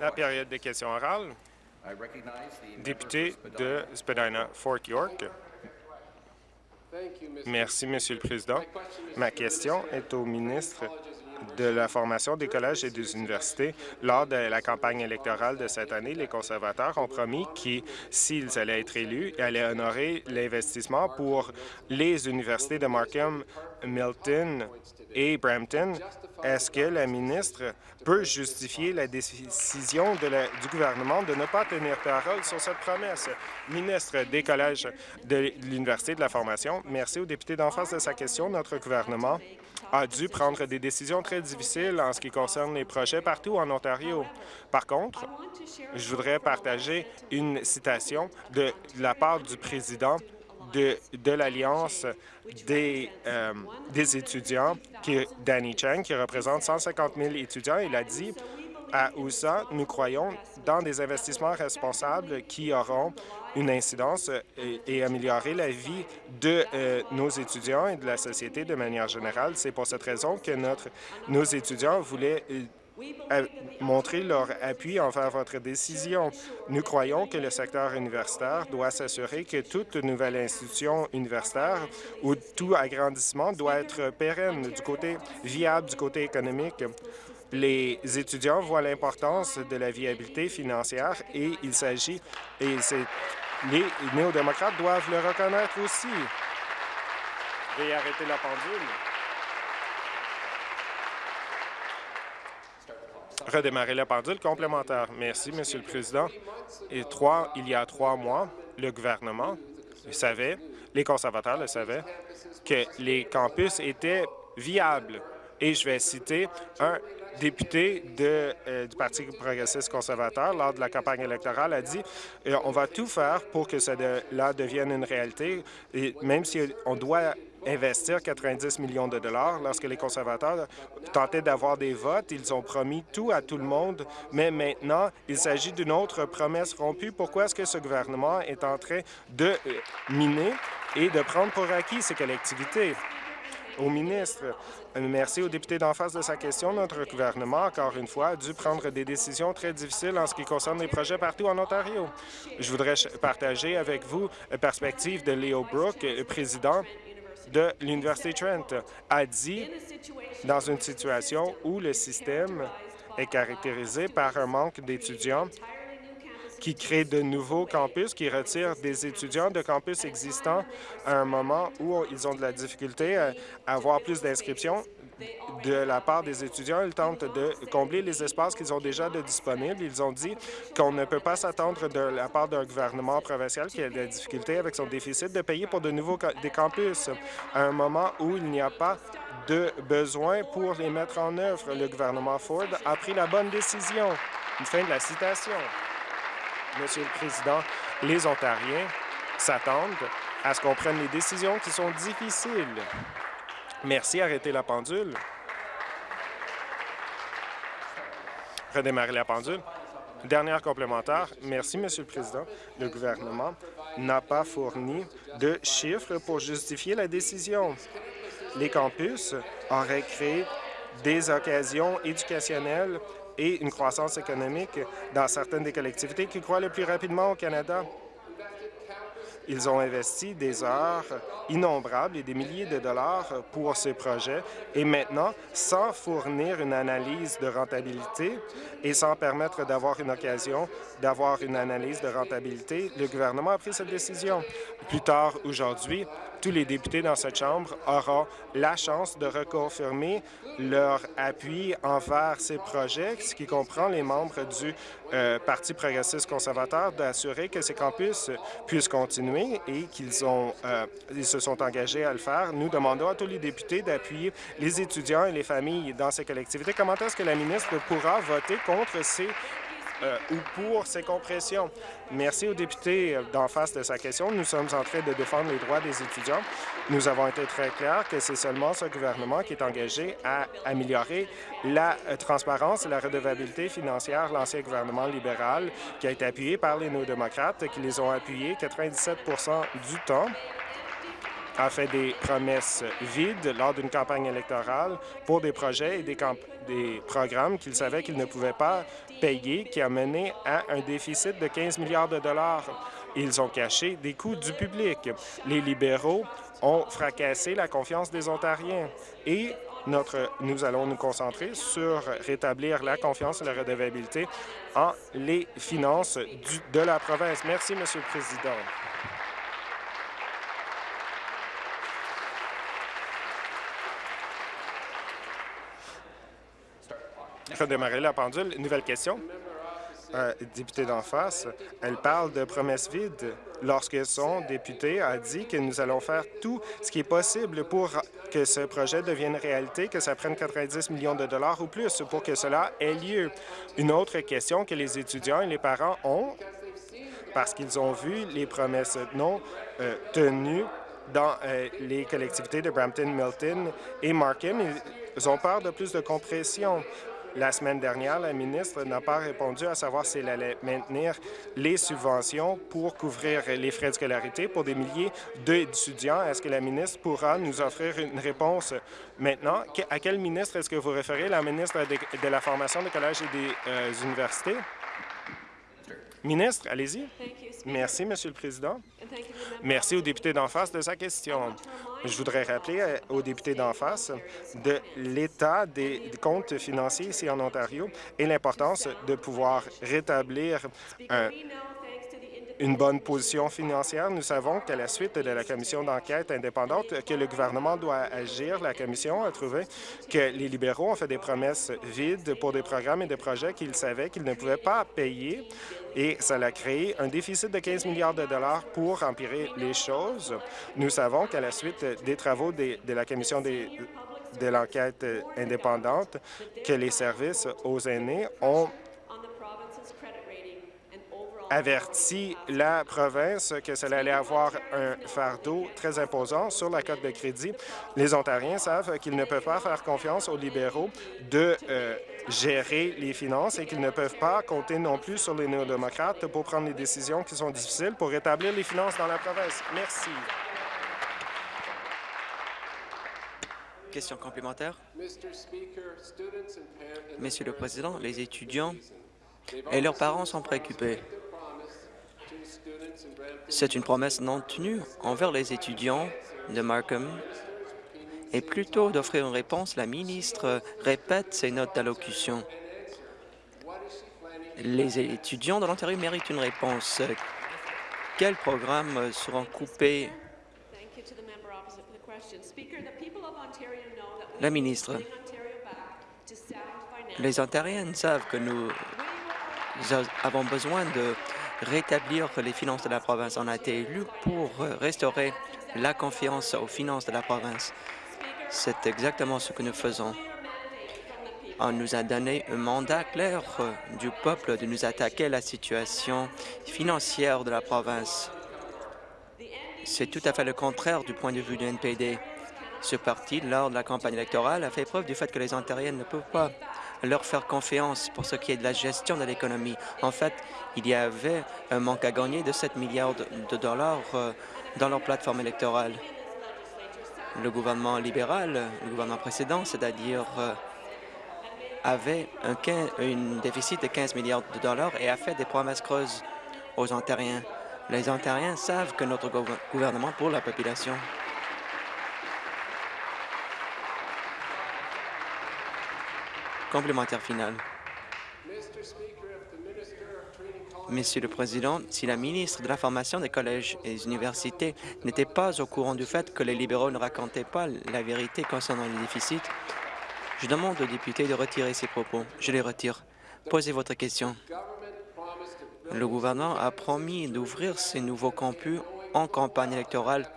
La période des questions orales. Député de Spadina-Fort York. Merci, Monsieur le Président. Ma question est au ministre de la formation des collèges et des universités. Lors de la campagne électorale de cette année, les conservateurs ont promis qu'ils, s'ils allaient être élus, allaient honorer l'investissement pour les universités de Markham, Milton et Brampton. Est-ce que la ministre peut justifier la décision du gouvernement de ne pas tenir parole sur cette promesse? Ministre des collèges de l'Université de la formation, merci au député d'en face de sa question. Notre gouvernement a dû prendre des décisions très difficiles en ce qui concerne les projets partout en Ontario. Par contre, je voudrais partager une citation de la part du président de, de l'Alliance des, euh, des étudiants, Danny Chang, qui représente 150 000 étudiants. Il a dit à USA, nous croyons dans des investissements responsables qui auront une incidence et, améliorer la vie de euh, nos étudiants et de la société de manière générale. C'est pour cette raison que notre, nos étudiants voulaient euh, montrer leur appui envers votre décision. Nous croyons que le secteur universitaire doit s'assurer que toute nouvelle institution universitaire ou tout agrandissement doit être pérenne du côté viable, du côté économique. Les étudiants voient l'importance de la viabilité financière et il s'agit, et les néo-démocrates doivent le reconnaître aussi. Veuillez arrêter la pendule. redémarrer la pendule complémentaire. Merci, Monsieur le Président. Et trois, il y a trois mois, le gouvernement savait, les conservateurs le savaient, que les campus étaient viables. Et je vais citer un député euh, du Parti progressiste conservateur lors de la campagne électorale a dit euh, on va tout faire pour que cela devienne une réalité, même si on doit investir 90 millions de dollars. Lorsque les conservateurs tentaient d'avoir des votes, ils ont promis tout à tout le monde, mais maintenant, il s'agit d'une autre promesse rompue. Pourquoi est-ce que ce gouvernement est en train de euh, miner et de prendre pour acquis ces collectivités? Au ministre, merci au député d'en face de sa question. Notre gouvernement, encore une fois, a dû prendre des décisions très difficiles en ce qui concerne les projets partout en Ontario. Je voudrais partager avec vous la perspective de Leo Brook, président de l'Université Trent a dit, dans une situation où le système est caractérisé par un manque d'étudiants qui crée de nouveaux campus, qui retire des étudiants de campus existants à un moment où ils ont de la difficulté à avoir plus d'inscriptions de la part des étudiants. Ils tentent de combler les espaces qu'ils ont déjà de disponibles. Ils ont dit qu'on ne peut pas s'attendre de la part d'un gouvernement provincial qui a des difficultés avec son déficit de payer pour de nouveaux des campus à un moment où il n'y a pas de besoin pour les mettre en œuvre. Le gouvernement Ford a pris la bonne décision. Une fin de la citation. Monsieur le Président, les Ontariens s'attendent à ce qu'on prenne les décisions qui sont difficiles. Merci. Arrêtez la pendule. Redémarrer la pendule. Dernière complémentaire. Merci, Monsieur le Président. Le gouvernement n'a pas fourni de chiffres pour justifier la décision. Les campus auraient créé des occasions éducationnelles et une croissance économique dans certaines des collectivités qui croient le plus rapidement au Canada. Ils ont investi des heures innombrables et des milliers de dollars pour ces projets et maintenant, sans fournir une analyse de rentabilité et sans permettre d'avoir une occasion d'avoir une analyse de rentabilité, le gouvernement a pris cette décision. Plus tard aujourd'hui, tous les députés dans cette Chambre auront la chance de reconfirmer leur appui envers ces projets, ce qui comprend les membres du euh, Parti progressiste conservateur, d'assurer que ces campus puissent continuer et qu'ils euh, se sont engagés à le faire. Nous demandons à tous les députés d'appuyer les étudiants et les familles dans ces collectivités. Comment est-ce que la ministre pourra voter contre ces euh, ou pour ces compressions. Merci au député euh, d'en face de sa question. Nous sommes en train de défendre les droits des étudiants. Nous avons été très clairs que c'est seulement ce gouvernement qui est engagé à améliorer la euh, transparence et la redevabilité financière. L'ancien gouvernement libéral, qui a été appuyé par les néo-démocrates, qui les ont appuyés 97% du temps, a fait des promesses vides lors d'une campagne électorale pour des projets et des, des programmes qu'il savait qu'il ne pouvait pas payer, qui a mené à un déficit de 15 milliards de dollars. Ils ont caché des coûts du public. Les libéraux ont fracassé la confiance des Ontariens et notre, nous allons nous concentrer sur rétablir la confiance et la redevabilité en les finances de la province. Merci, Monsieur le Président. Redémarrer la pendule. Nouvelle question. Euh, député d'en face, elle parle de promesses vides lorsque son député a dit que nous allons faire tout ce qui est possible pour que ce projet devienne réalité, que ça prenne 90 millions de dollars ou plus pour que cela ait lieu. Une autre question que les étudiants et les parents ont, parce qu'ils ont vu les promesses non euh, tenues dans euh, les collectivités de Brampton, Milton et Markham, ils ont peur de plus de compression. La semaine dernière, la ministre n'a pas répondu à savoir s'il allait maintenir les subventions pour couvrir les frais de scolarité pour des milliers d'étudiants. Est-ce que la ministre pourra nous offrir une réponse maintenant? À quel ministre est-ce que vous référez? La ministre de, la Formation des collèges et des euh, universités? Ministre, allez-y. Merci, Monsieur le Président. Merci au député d'en face de sa question. Je voudrais rappeler euh, aux députés d'en face de l'état des comptes financiers ici en Ontario et l'importance de pouvoir rétablir un, une bonne position financière. Nous savons qu'à la suite de la commission d'enquête indépendante que le gouvernement doit agir, la commission a trouvé que les libéraux ont fait des promesses vides pour des programmes et des projets qu'ils savaient qu'ils ne pouvaient pas payer et ça a créé un déficit de 15 milliards de dollars pour empirer les choses. Nous savons qu'à la suite des travaux de, la commission de l'enquête indépendante, que les services aux aînés ont averti la province que cela allait avoir un fardeau très imposant sur la cote de crédit. Les Ontariens savent qu'ils ne peuvent pas faire confiance aux libéraux de euh, gérer les finances et qu'ils ne peuvent pas compter non plus sur les néo-démocrates pour prendre les décisions qui sont difficiles pour rétablir les finances dans la province. Merci. Question complémentaire. Monsieur le Président, les étudiants et leurs parents sont préoccupés. C'est une promesse non tenue envers les étudiants de Markham et plutôt d'offrir une réponse, la ministre répète ses notes d'allocution. Les étudiants de l'Ontario méritent une réponse. Quels programmes seront coupés? La ministre, les Ontariens savent que nous avons besoin de rétablir les finances de la province. On a été élu pour restaurer la confiance aux finances de la province. C'est exactement ce que nous faisons. On nous a donné un mandat clair du peuple de nous attaquer à la situation financière de la province. C'est tout à fait le contraire du point de vue du NPD. Ce parti, lors de la campagne électorale, a fait preuve du fait que les Ontariens ne peuvent pas leur faire confiance pour ce qui est de la gestion de l'économie. En fait, il y avait un manque à gagner de 7 milliards de dollars euh, dans leur plateforme électorale. Le gouvernement libéral, le gouvernement précédent, c'est-à-dire euh, avait un, un déficit de 15 milliards de dollars et a fait des promesses creuses aux Ontariens. Les Ontariens savent que notre gouvernement pour la population Complémentaire final. Monsieur le Président, si la ministre de la Formation des collèges et des universités n'était pas au courant du fait que les libéraux ne racontaient pas la vérité concernant le déficit, je demande aux députés de retirer ces propos. Je les retire. Posez votre question. Le gouvernement a promis d'ouvrir ces nouveaux campus en campagne électorale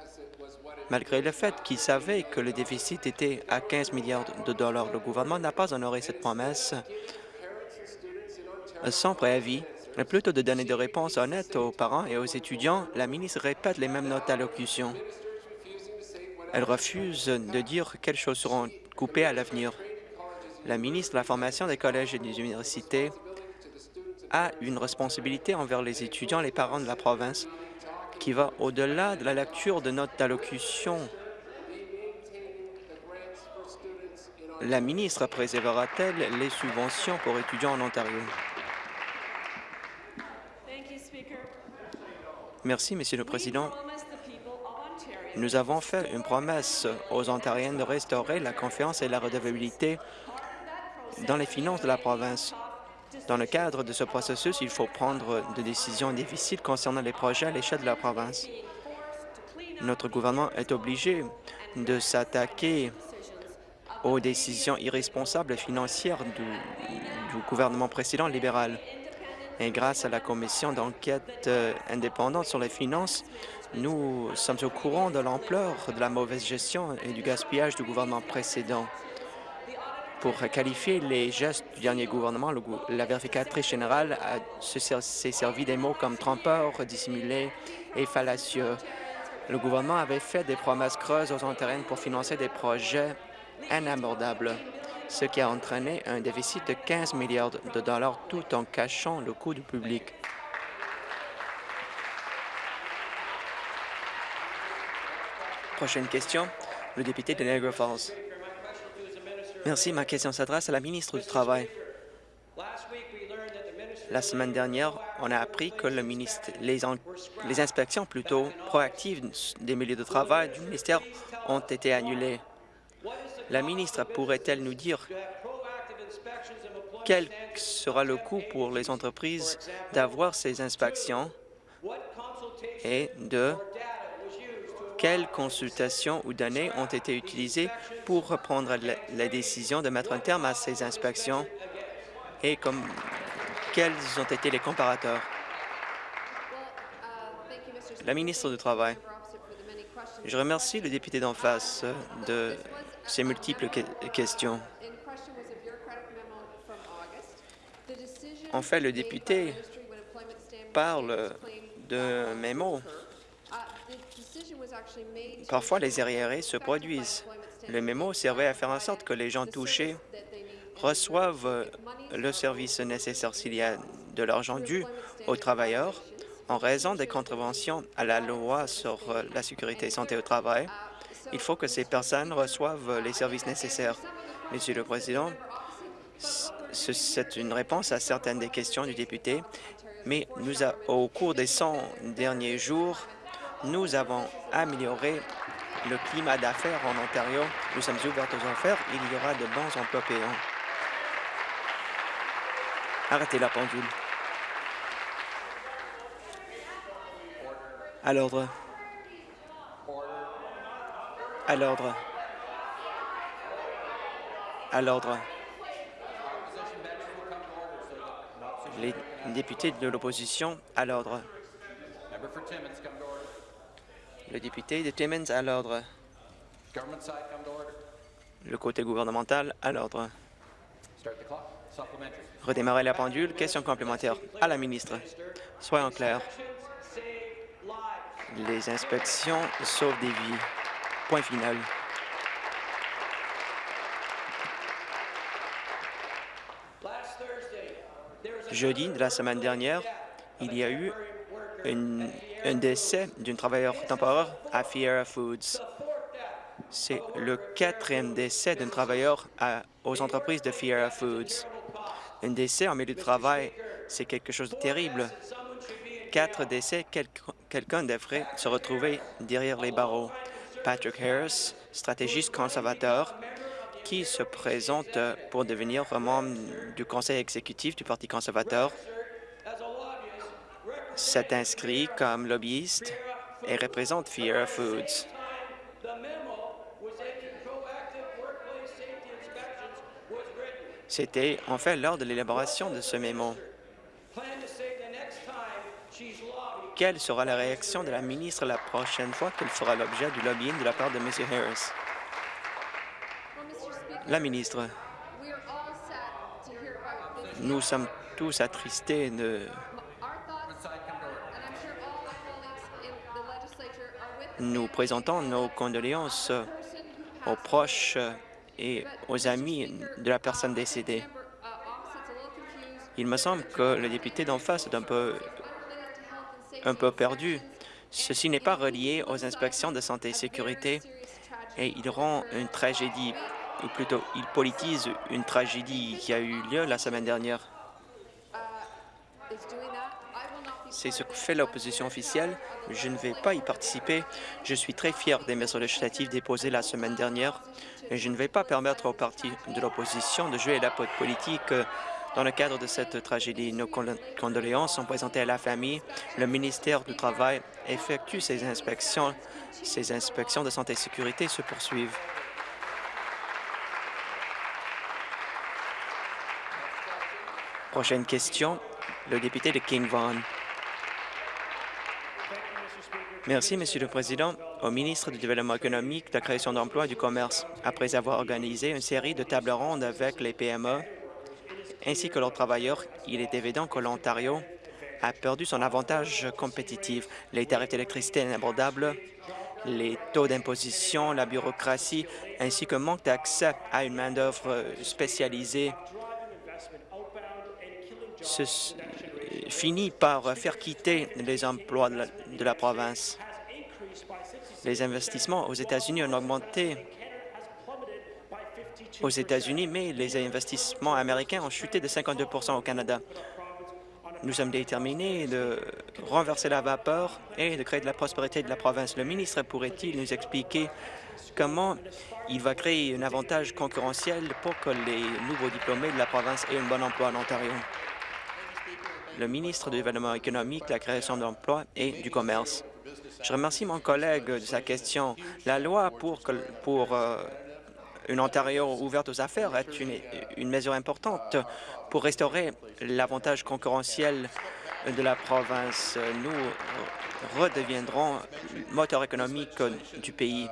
Malgré le fait qu'il savait que le déficit était à 15 milliards de dollars, le gouvernement n'a pas honoré cette promesse sans préavis. Plutôt de donner des réponses honnêtes aux parents et aux étudiants, la ministre répète les mêmes notes d'allocution. Elle refuse de dire quelles choses seront coupées à l'avenir. La ministre de la Formation des collèges et des universités a une responsabilité envers les étudiants les parents de la province qui va au-delà de la lecture de notre allocution. La ministre préservera-t-elle les subventions pour étudiants en Ontario? Merci, Monsieur le Président. Nous avons fait une promesse aux Ontariens de restaurer la confiance et la redevabilité dans les finances de la province. Dans le cadre de ce processus, il faut prendre des décisions difficiles concernant les projets à l'échelle de la province. Notre gouvernement est obligé de s'attaquer aux décisions irresponsables financières du, du gouvernement précédent libéral. Et grâce à la commission d'enquête euh, indépendante sur les finances, nous sommes au courant de l'ampleur de la mauvaise gestion et du gaspillage du gouvernement précédent. Pour qualifier les gestes du dernier gouvernement, la vérificatrice générale s'est servi des mots comme trompeur, dissimulé et fallacieux. Le gouvernement avait fait des promesses creuses aux Ontariens pour financer des projets inabordables ce qui a entraîné un déficit de 15 milliards de dollars tout en cachant le coût du public. Prochaine question, le député de Niagara Falls. Merci. Ma question s'adresse à la ministre du Travail. La semaine dernière, on a appris que les inspections plutôt proactives des milieux de travail du ministère ont été annulées. La ministre pourrait-elle nous dire quel sera le coût pour les entreprises d'avoir ces inspections et de quelles consultations ou données ont été utilisées pour prendre la, décision de mettre un terme à ces inspections et quels ont été les comparateurs? La ministre du Travail. Je remercie le député d'en face de ces multiples questions. En fait, le député parle de mémo. Parfois, les arriérés se produisent. Le mémo servait à faire en sorte que les gens touchés reçoivent le service nécessaire s'il y a de l'argent dû aux travailleurs en raison des contraventions à la loi sur la sécurité et santé au travail il faut que ces personnes reçoivent les services nécessaires. Monsieur le Président, c'est une réponse à certaines des questions du député, mais nous au cours des 100 derniers jours, nous avons amélioré le climat d'affaires en Ontario. Nous sommes ouverts aux affaires. Il y aura de bons emplois payants. Arrêtez la pendule. À l'ordre. À l'ordre. À l'ordre. Les députés de l'opposition à l'ordre. Le député de Timmins à l'ordre. Le côté gouvernemental à l'ordre. Redémarrer la pendule. Question complémentaire à la ministre. Soyons clairs. Les inspections sauvent des vies. Point final. Jeudi de la semaine dernière, il y a eu un décès d'un travailleur temporaire à Fiera Foods. C'est le quatrième décès d'un travailleur aux entreprises de Fiera Foods. Un décès en milieu de travail, c'est quelque chose de terrible. Quatre décès, quelqu'un devrait se retrouver derrière les barreaux. Patrick Harris, stratégiste conservateur, qui se présente pour devenir membre du conseil exécutif du Parti conservateur, s'est inscrit comme lobbyiste et représente Fiera Foods. C'était en fait lors de l'élaboration de ce mémo. Quelle sera la réaction de la ministre la prochaine fois qu'elle fera l'objet du lobbying de la part de M. Harris? La ministre, nous sommes tous attristés de Nous présentons nos condoléances aux proches et aux amis de la personne décédée. Il me semble que le député d'en face est un peu perdu. Ceci n'est pas relié aux inspections de santé et sécurité et il rend une tragédie ou plutôt il politise une tragédie qui a eu lieu la semaine dernière. C'est ce que fait l'opposition officielle. Je ne vais pas y participer. Je suis très fier des mesures législatives déposées la semaine dernière et je ne vais pas permettre aux partis de l'opposition de jouer la politique dans le cadre de cette tragédie. Nos condoléances sont présentées à la famille. Le ministère du Travail effectue ses inspections. Ces inspections de santé et sécurité se poursuivent. Prochaine question, le député de King Vaughan. Merci, Monsieur le Président. Au ministre du Développement économique, de la création d'emplois et du commerce, après avoir organisé une série de tables rondes avec les PME ainsi que leurs travailleurs, il est évident que l'Ontario a perdu son avantage compétitif. Les tarifs d'électricité inabordables, les taux d'imposition, la bureaucratie, ainsi qu'un manque d'accès à une main-d'œuvre spécialisée finit par faire quitter les emplois de la, province. Les investissements aux États-Unis ont augmenté aux États-Unis, mais les investissements américains ont chuté de 52 au Canada. Nous sommes déterminés de renverser la vapeur et de créer de la prospérité de la province. Le ministre pourrait-il nous expliquer comment il va créer un avantage concurrentiel pour que les nouveaux diplômés de la province aient un bon emploi en Ontario? Le ministre du Développement économique, de la création d'emplois et du commerce. Je remercie mon collègue de sa question. La loi pour, euh, une Ontario ouverte aux affaires est une, une mesure importante pour restaurer l'avantage concurrentiel de la province. Nous redeviendrons moteur économique du pays.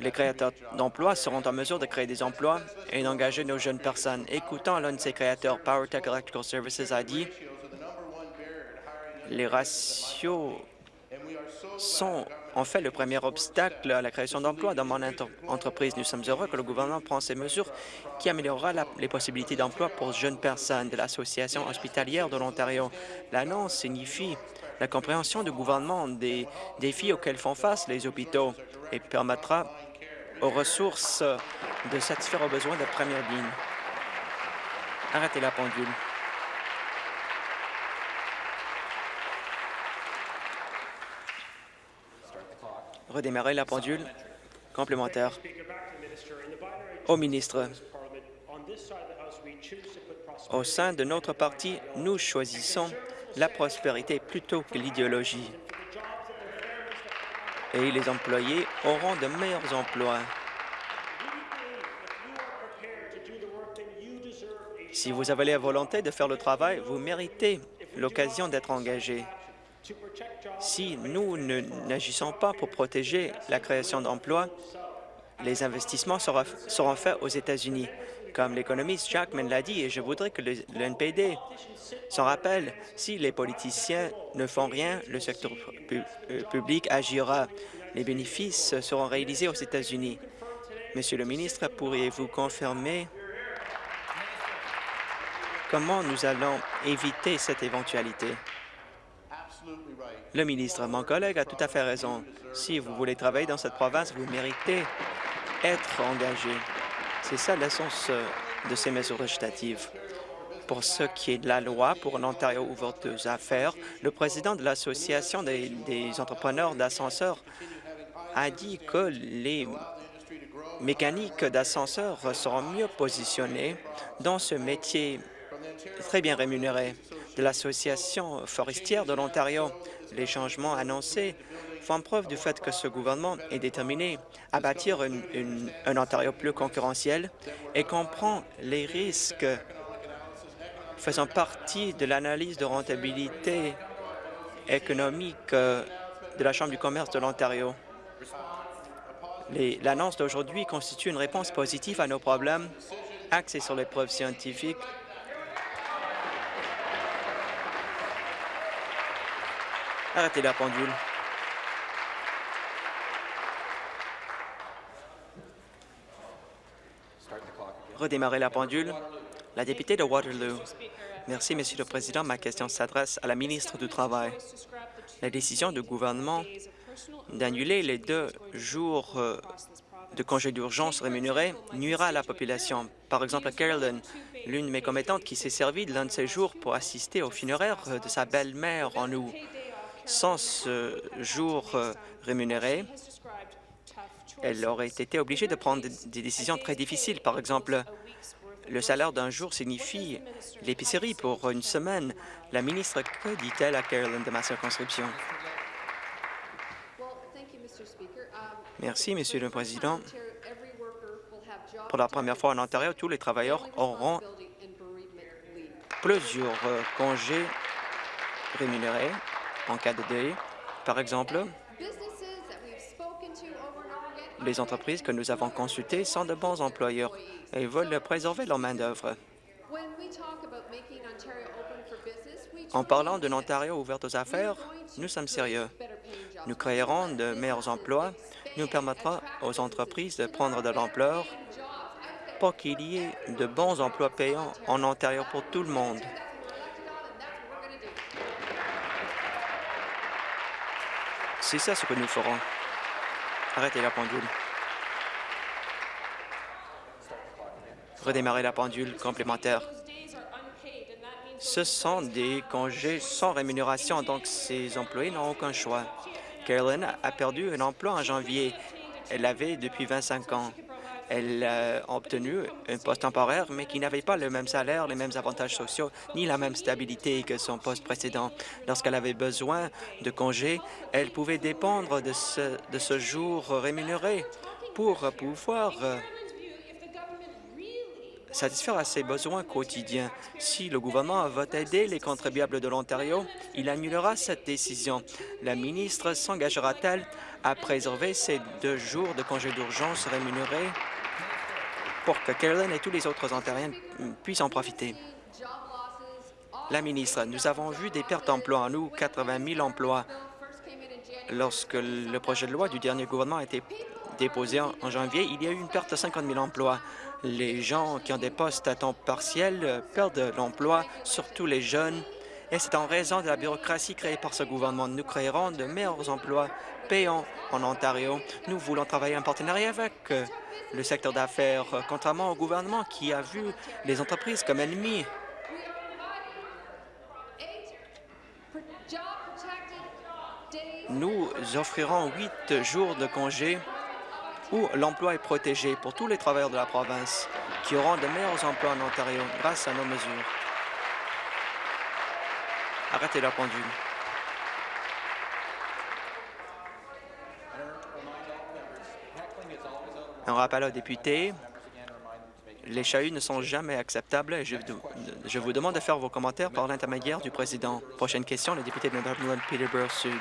Les créateurs d'emplois seront en mesure de créer des emplois et d'engager nos jeunes personnes. Écoutant l'un de ses créateurs, PowerTech Electrical Services a dit les ratios sont en fait le premier obstacle à la création d'emplois dans mon entreprise. Nous sommes heureux que le gouvernement prenne ces mesures qui améliorera les possibilités d'emploi pour jeunes personnes de l'Association hospitalière de l'Ontario. L'annonce signifie la compréhension du gouvernement des défis auxquels font face les hôpitaux et permettra aux ressources de satisfaire aux besoins de première ligne. Arrêtez la pendule. Redémarrer la pendule complémentaire. Au ministre, au sein de notre parti, nous choisissons la prospérité plutôt que l'idéologie et les employés auront de meilleurs emplois. Si vous avez la volonté de faire le travail, vous méritez l'occasion d'être engagé. Si nous n'agissons pas pour protéger la création d'emplois, les investissements seront faits aux États-Unis. Comme l'économiste Jackman l'a dit, et je voudrais que le, NPD s'en rappelle, si les politiciens ne font rien, le secteur euh, public agira. Les bénéfices seront réalisés aux États-Unis. Monsieur le ministre, pourriez-vous confirmer comment nous allons éviter cette éventualité? Le ministre, mon collègue a tout à fait raison. Si vous voulez travailler dans cette province, vous méritez être engagé. C'est ça l'essence euh, de ces mesures législatives. Pour ce qui est de la loi pour l'Ontario ouvert aux affaires, le président de l'Association des, entrepreneurs d'ascenseurs a dit que les mécaniques d'ascenseurs seront mieux positionnés dans ce métier très bien rémunéré de l'Association forestière de l'Ontario. Les changements annoncés font preuve du fait que ce gouvernement est déterminé à bâtir un Ontario plus concurrentiel et comprend les risques faisant partie de l'analyse de rentabilité économique euh, de la Chambre du commerce de l'Ontario. L'annonce d'aujourd'hui constitue une réponse positive à nos problèmes axés sur les preuves scientifiques Arrêtez la pendule. Redémarrer la pendule. La députée de Waterloo. Merci, Monsieur le Président. Ma question s'adresse à la ministre du Travail. La décision du gouvernement d'annuler les deux jours euh, de congé d'urgence rémunérés nuira à la population. Par exemple, à Carolyn, l'une de mes commettantes qui s'est servie de l'un de ses jours pour assister au funéraire de sa belle-mère en août. Sans ce jour euh, rémunéré, elle aurait été obligée de prendre des décisions très difficiles. Par exemple, le salaire d'un jour signifie l'épicerie pour une semaine. La ministre, que dit-elle à Carolyn de ma circonscription? Merci, Monsieur le Président. Pour la première fois en Ontario, tous les travailleurs auront plusieurs euh, congés rémunérés en cas de deuil. Par exemple, les entreprises que nous avons consultées sont de bons employeurs et veulent préserver leur main-d'œuvre. En parlant d'un Ontario ouvert aux affaires, nous sommes sérieux. Nous créerons de meilleurs emplois, nous permettra aux entreprises de prendre de l'ampleur pour qu'il y ait de bons emplois payants en Ontario pour tout le monde. C'est ça ce que nous ferons. Arrêtez la pendule. Redémarrer la pendule complémentaire. Ce sont des congés sans rémunération, donc ces employés n'ont aucun choix. Carolyn a perdu un emploi en janvier. Elle l'avait depuis 25 ans. Elle a obtenu un poste temporaire, mais qui n'avait pas le même salaire, les mêmes avantages sociaux, ni la même stabilité que son poste précédent. Lorsqu'elle avait besoin de congés, elle pouvait dépendre de ce, de ce jour rémunéré pour pouvoir satisfaire à ses besoins quotidiens. Si le gouvernement veut aider les contribuables de l'Ontario, il annulera cette décision. La ministre s'engagera-t-elle à préserver ces deux jours de congés d'urgence rémunérés? Pour que Carolyn et tous les autres Ontariens puissent en profiter. La ministre, nous avons vu des pertes d'emplois en nous, 80 000 emplois. Lorsque le projet de loi du dernier gouvernement a été déposé en janvier, il y a eu une perte de 50 000 emplois. Les gens qui ont des postes à temps partiel perdent l'emploi, surtout les jeunes, et c'est en raison de la bureaucratie créée par ce gouvernement. Nous créerons de meilleurs emplois payants en Ontario. Nous voulons travailler en partenariat avec le secteur d'affaires, contrairement au gouvernement qui a vu les entreprises comme ennemies. Nous offrirons huit jours de congé où l'emploi est protégé pour tous les travailleurs de la province qui auront de meilleurs emplois en Ontario grâce à nos mesures. Arrêtez la pendule. Un rappel aux députés. Les chahuts ne sont jamais acceptables. Je, je vous demande de faire vos commentaires par l'intermédiaire du président. Prochaine question, le député de Northumberland Peterborough Sud.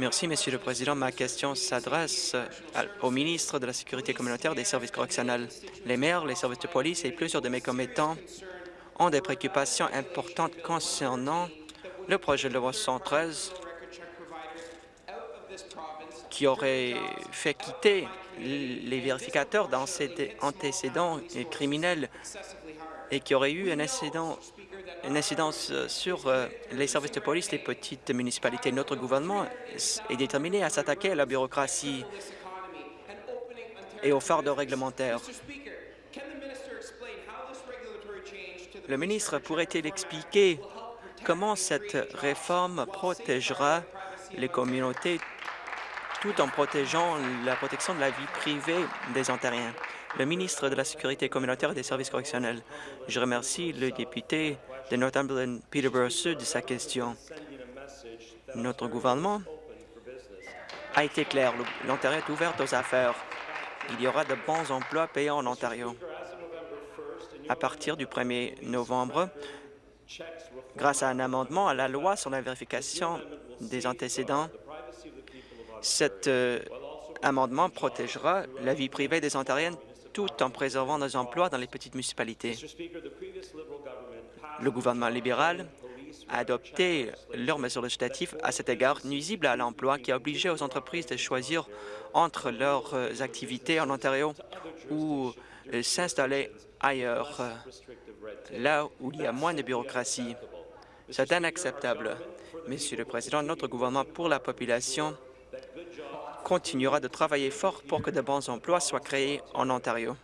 Merci, Monsieur le Président. Ma question s'adresse au ministre de la Sécurité communautaire des services correctionnels. Les maires, les services de police et plusieurs de mes commettants ont des préoccupations importantes concernant le projet de loi 113 qui aurait fait quitter les vérificateurs dans ces antécédents criminels et qui aurait eu un incident, une incidence sur euh, les services de police des petites municipalités. Notre gouvernement est déterminé à s'attaquer à la bureaucratie et aux fardeaux réglementaires. Le ministre pourrait-il expliquer comment cette réforme protégera les communautés tout en protégeant la protection de la vie privée des Ontariens. Le ministre de la Sécurité communautaire et des services correctionnels, je remercie le député de Northumberland Peterborough Sud de sa question. Notre gouvernement a été clair. L'Ontario est ouvert aux affaires. Il y aura de bons emplois payants en Ontario. À partir du 1er novembre, grâce à un amendement à la loi sur la vérification des antécédents, cet euh, amendement protégera la vie privée des Ontariennes tout en préservant nos emplois dans les petites municipalités. Le gouvernement libéral a adopté leurs mesures législatives à cet égard nuisibles à l'emploi qui a obligé aux entreprises de choisir entre leurs euh, activités en Ontario ou euh, s'installer ailleurs, là où il y a moins de bureaucratie. C'est inacceptable. Monsieur le Président, notre gouvernement pour la population continuera de travailler fort pour que de bons emplois soient créés en Ontario.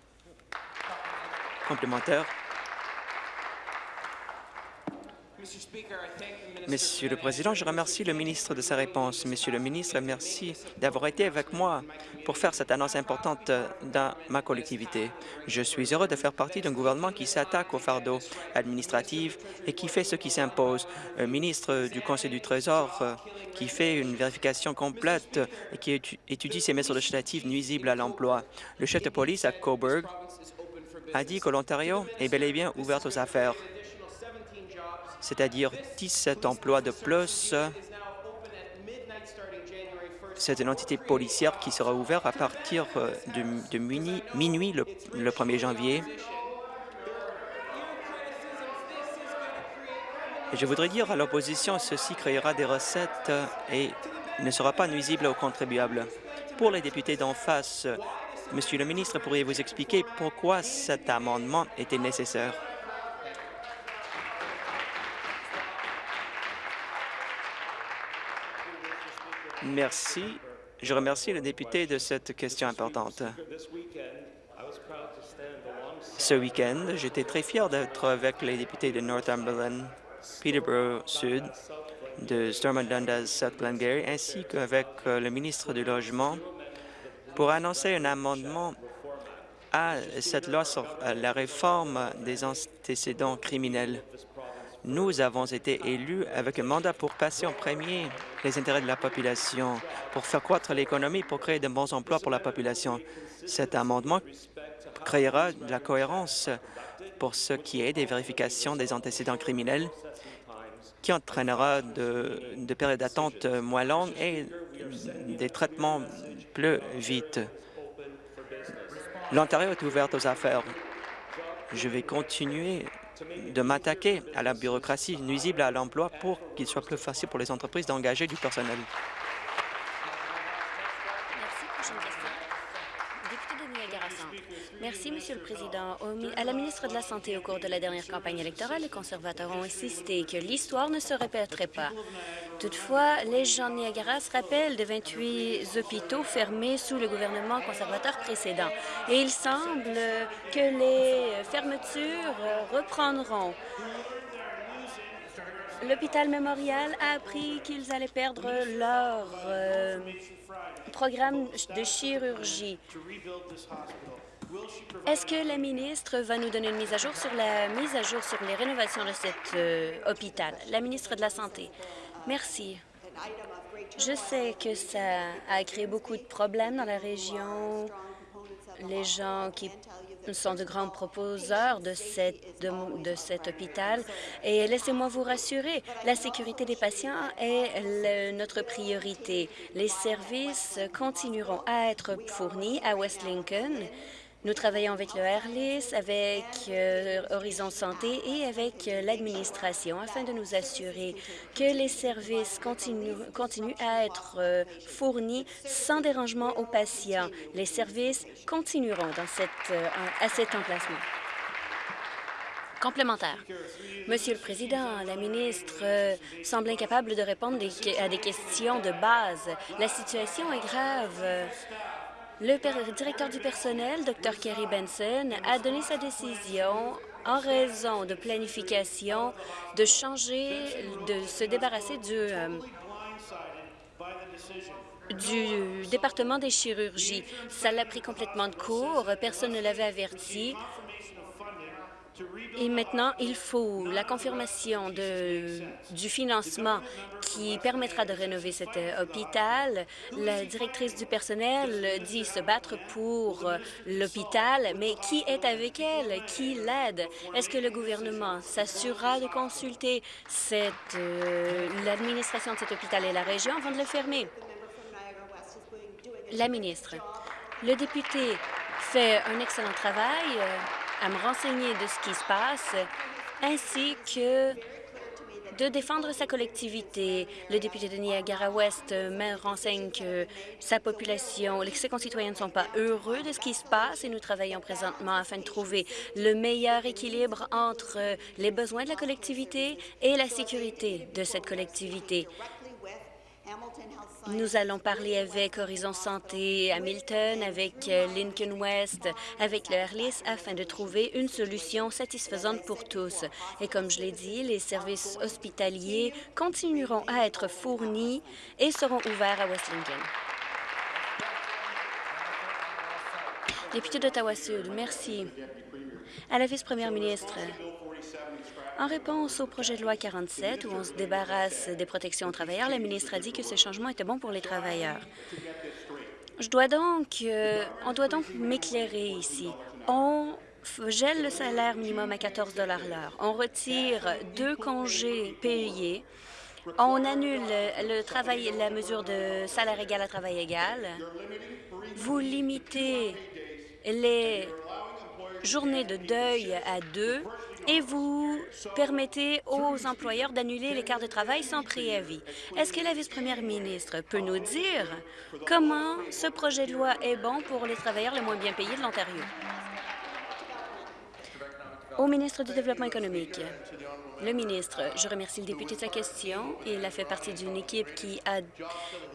Monsieur le Président, je remercie le ministre de sa réponse. Monsieur le ministre, merci d'avoir été avec moi pour faire cette annonce importante dans ma collectivité. Je suis heureux de faire partie d'un gouvernement qui s'attaque au fardeau administratif et qui fait ce qui s'impose. Un ministre du Conseil du Trésor euh, qui fait une vérification complète et qui étudie ces mesures législatives nuisibles à l'emploi. Le chef de police à Coburg a dit que l'Ontario est bel et bien ouvert aux affaires c'est-à-dire 17 emplois de plus. C'est une entité policière qui sera ouverte à partir euh, de, minuit, le, le 1er janvier. je voudrais dire à l'opposition, ceci créera des recettes et ne sera pas nuisible aux contribuables. Pour les députés d'en face, Monsieur le ministre, pourriez-vous expliquer pourquoi cet amendement était nécessaire? Merci. Je remercie le député de cette question importante. Ce week-end, j'étais très fier d'être avec les députés de Northumberland, Peterborough Sud, de Stormont Dundas, South Glengarry, ainsi qu'avec euh, le ministre du Logement pour annoncer un amendement à cette loi sur euh, la réforme des antécédents criminels. Nous avons été élus avec un mandat pour passer en premier les intérêts de la population, pour faire croître l'économie, pour créer de bons emplois pour la population. Cet amendement créera de la cohérence pour ce qui est des vérifications des antécédents criminels qui entraînera de, de périodes d'attente moins longues et des traitements plus vite. L'Ontario est ouvert aux affaires. Je vais continuer de m'attaquer à la bureaucratie nuisible à l'emploi pour qu'il soit plus facile pour les entreprises d'engager du personnel. Merci, Monsieur le Président. À la ministre de la Santé, au cours de la dernière campagne électorale, les conservateurs ont insisté que l'histoire ne se répéterait pas. Toutefois, les gens de Niagara se rappellent de 28 hôpitaux fermés sous le gouvernement conservateur précédent. Et il semble que les fermetures reprendront. L'hôpital Mémorial a appris qu'ils allaient perdre leur euh, programme de chirurgie. Est-ce que la ministre va nous donner une mise à jour sur la mise à jour sur les rénovations de cet euh, hôpital? La ministre de la Santé. Merci. Je sais que ça a créé beaucoup de problèmes dans la région. Les gens qui sont de grands proposeurs de, cet hôpital. Et laissez-moi vous rassurer, la sécurité des patients est notre priorité. Les services continueront à être fournis à West Lincoln nous travaillons avec le AirLIS, avec euh, Horizon Santé et avec euh, l'administration afin de nous assurer que les services continuent, à être euh, fournis sans dérangement aux patients. Les services continueront dans cette, à cet emplacement. Complémentaire. Monsieur le Président, la ministre semble incapable de répondre à des questions de base. La situation est grave. Le directeur du personnel, Dr. Kerry Benson, a donné sa décision en raison de planification de changer, de se débarrasser du, euh, du département des chirurgies. Ça l'a pris complètement de court, personne ne l'avait averti. Et maintenant, il faut la confirmation du financement qui permettra de rénover cet euh, hôpital. La directrice du personnel dit se battre pour euh, l'hôpital, mais qui est avec elle? Qui l'aide? Est-ce que le gouvernement s'assurera de consulter euh, l'administration de cet hôpital et la région avant de le fermer? La ministre. Le député fait un excellent travail à me renseigner de ce qui se passe, ainsi que de défendre sa collectivité. Le député de Niagara-Ouest me renseigne que sa population, ses concitoyens ne sont pas heureux de ce qui se passe et nous travaillons présentement afin de trouver le meilleur équilibre entre les besoins de la collectivité et la sécurité de cette collectivité. Nous allons parler avec Horizon Santé Hamilton, avec euh, Lincoln West, avec le afin de trouver une solution satisfaisante pour tous. Et comme je l'ai dit, les services hospitaliers continueront à être fournis et seront ouverts à West. Député d'Ottawa-Sud, merci. À la vice-première ministre, en réponse au projet de loi 47, où on se débarrasse des protections aux travailleurs, la ministre a dit que ce changement était bon pour les travailleurs. Je dois donc, euh, on doit donc m'éclairer ici. On gèle le salaire minimum à 14 l'heure. On retire deux congés payés. On annule le travail, la mesure de salaire égal à travail égal. Vous limitez les journées de deuil à deux et vous permettez aux employeurs d'annuler les quarts de travail sans préavis. Est-ce que la vice-première ministre peut nous dire comment ce projet de loi est bon pour les travailleurs les moins bien payés de l'Ontario? Au ministre du Développement économique. Le ministre, je remercie le député de sa question. Il a fait partie d'une équipe qui a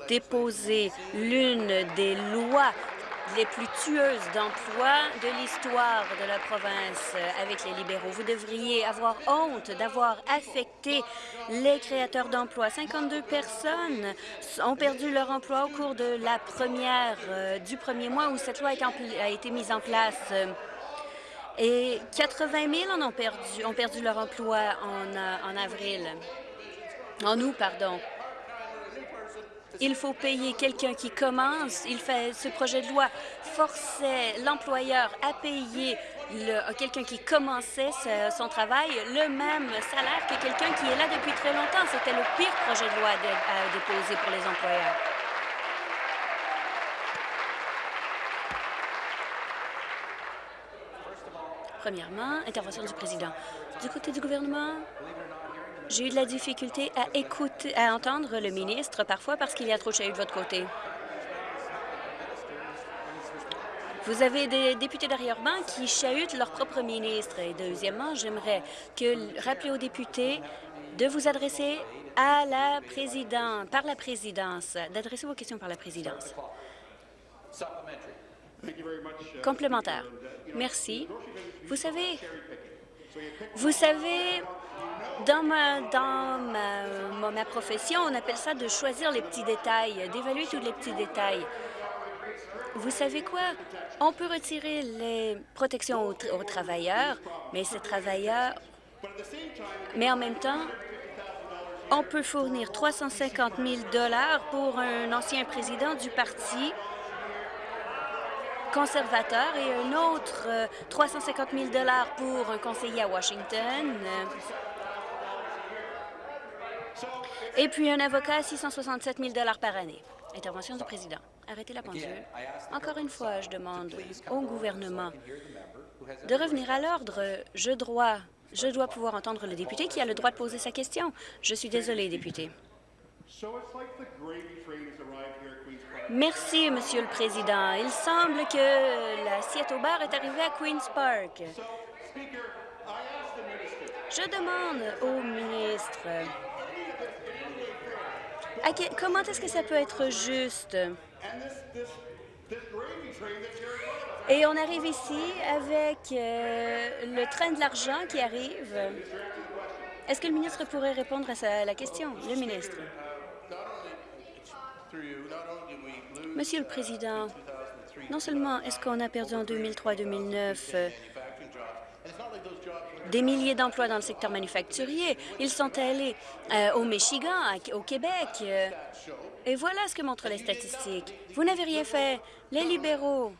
déposé l'une des lois les plus tueuses d'emplois de l'histoire de la province avec les libéraux. Vous devriez avoir honte d'avoir affecté les créateurs d'emplois. 52 personnes ont perdu leur emploi au cours de la première, euh, du premier mois où cette loi a été mise en place. Et 80 000 en ont perdu, ont perdu leur emploi en, euh, en avril. En août, pardon. Il faut payer quelqu'un qui commence. Il fait ce projet de loi forçait l'employeur à payer quelqu'un qui commençait son travail le même salaire que quelqu'un qui est là depuis très longtemps. C'était le pire projet de loi à déposer pour les employeurs. Premièrement, intervention du président. Du côté du gouvernement, j'ai eu de la difficulté à écouter, à entendre le ministre parfois parce qu'il y a trop de chahut de votre côté. Vous avez des députés d'arrière-ban qui chahutent leur propre ministre. Et deuxièmement, j'aimerais que rappeler aux députés de vous adresser à la présidente, par la présidence, d'adresser vos questions par la présidence. Complémentaire. Merci. Vous savez, vous savez, dans ma, dans ma, profession, on appelle ça de choisir les petits détails, d'évaluer tous les petits détails. Vous savez quoi? On peut retirer les protections aux, travailleurs, mais ces travailleurs... Mais en même temps, on peut fournir 350 000 pour un ancien président du parti conservateur et un autre 350 000 pour un conseiller à Washington. Et puis un avocat à 667 000 par année. Intervention du président. Arrêtez la pendule. Encore une fois, je demande au gouvernement de revenir à l'ordre. Je dois, je dois pouvoir entendre le député qui a le droit de poser sa question. Je suis désolé, député. Merci, Monsieur le Président. Il semble que l'assiette au bar est arrivée à Queen's Park. Je demande au ministre comment est-ce que ça peut être juste? Et on arrive ici avec euh, le train de l'argent qui arrive. Est-ce que le ministre pourrait répondre à, la question? Le ministre. Monsieur le Président, non seulement est-ce qu'on a perdu en 2003-2009 des milliers d'emplois dans le secteur manufacturier. Ils sont allés euh, au Michigan, au Québec. Euh, et voilà ce que montrent les statistiques. Vous n'avez rien fait. Les libéraux,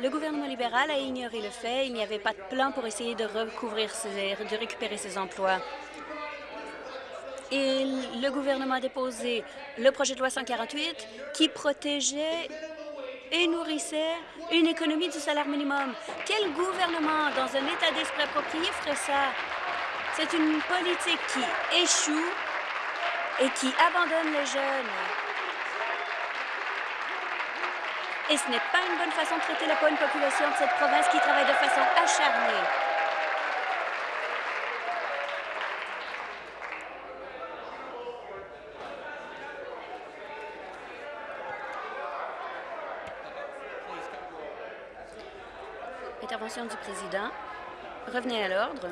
le gouvernement libéral a ignoré le fait. Il n'y avait pas de plan pour essayer de recouvrir, de récupérer ces emplois. Et le gouvernement a déposé le projet de loi 148 qui protégeait et nourrissait une économie du salaire minimum. Quel gouvernement, dans un état d'esprit approprié, ferait ça? C'est une politique qui échoue et qui abandonne les jeunes. Et ce n'est pas une bonne façon de traiter la bonne population de cette province qui travaille de façon acharnée. Intervention du président. Revenez à l'ordre.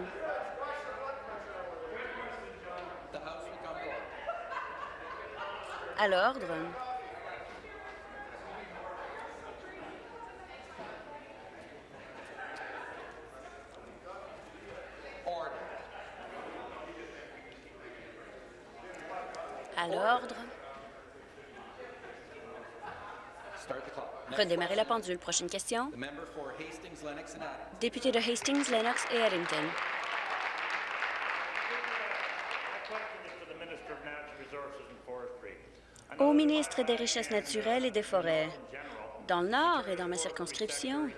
À l'ordre. À l'ordre. Redémarrer la pendule. Prochaine question. Député de Hastings, Lennox et Eddington. Au ministre des Richesses naturelles et des Forêts, dans le Nord et dans ma circonscription,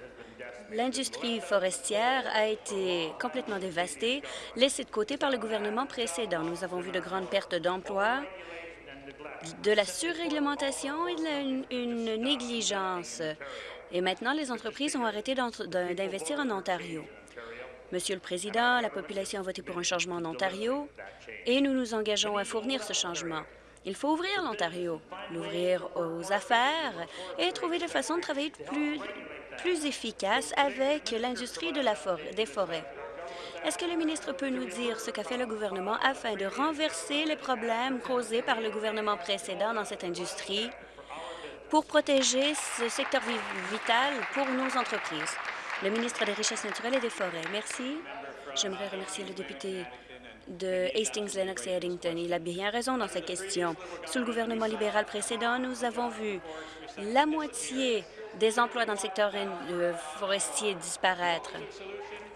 l'industrie forestière a été complètement dévastée, laissée de côté par le gouvernement précédent. Nous avons vu de grandes pertes d'emplois, de la surréglementation et de la- une, négligence. Et maintenant, les entreprises ont arrêté d'investir en Ontario. Monsieur le Président, la population a voté pour un changement en Ontario et nous nous engageons à fournir ce changement. Il faut ouvrir l'Ontario, l'ouvrir aux affaires et trouver des façons de travailler plus, plus efficaces avec l'industrie des forêts. Est-ce que le ministre peut nous dire ce qu'a fait le gouvernement afin de renverser les problèmes causés par le gouvernement précédent dans cette industrie? Pour protéger ce secteur vi- vital pour nos entreprises? Le ministre des Richesses naturelles et des Forêts. Merci. J'aimerais remercier le député de Hastings, Lennox et Eddington. Il a bien raison dans sa question. Sous le gouvernement libéral précédent, nous avons vu la moitié des emplois dans le secteur euh, forestier disparaître.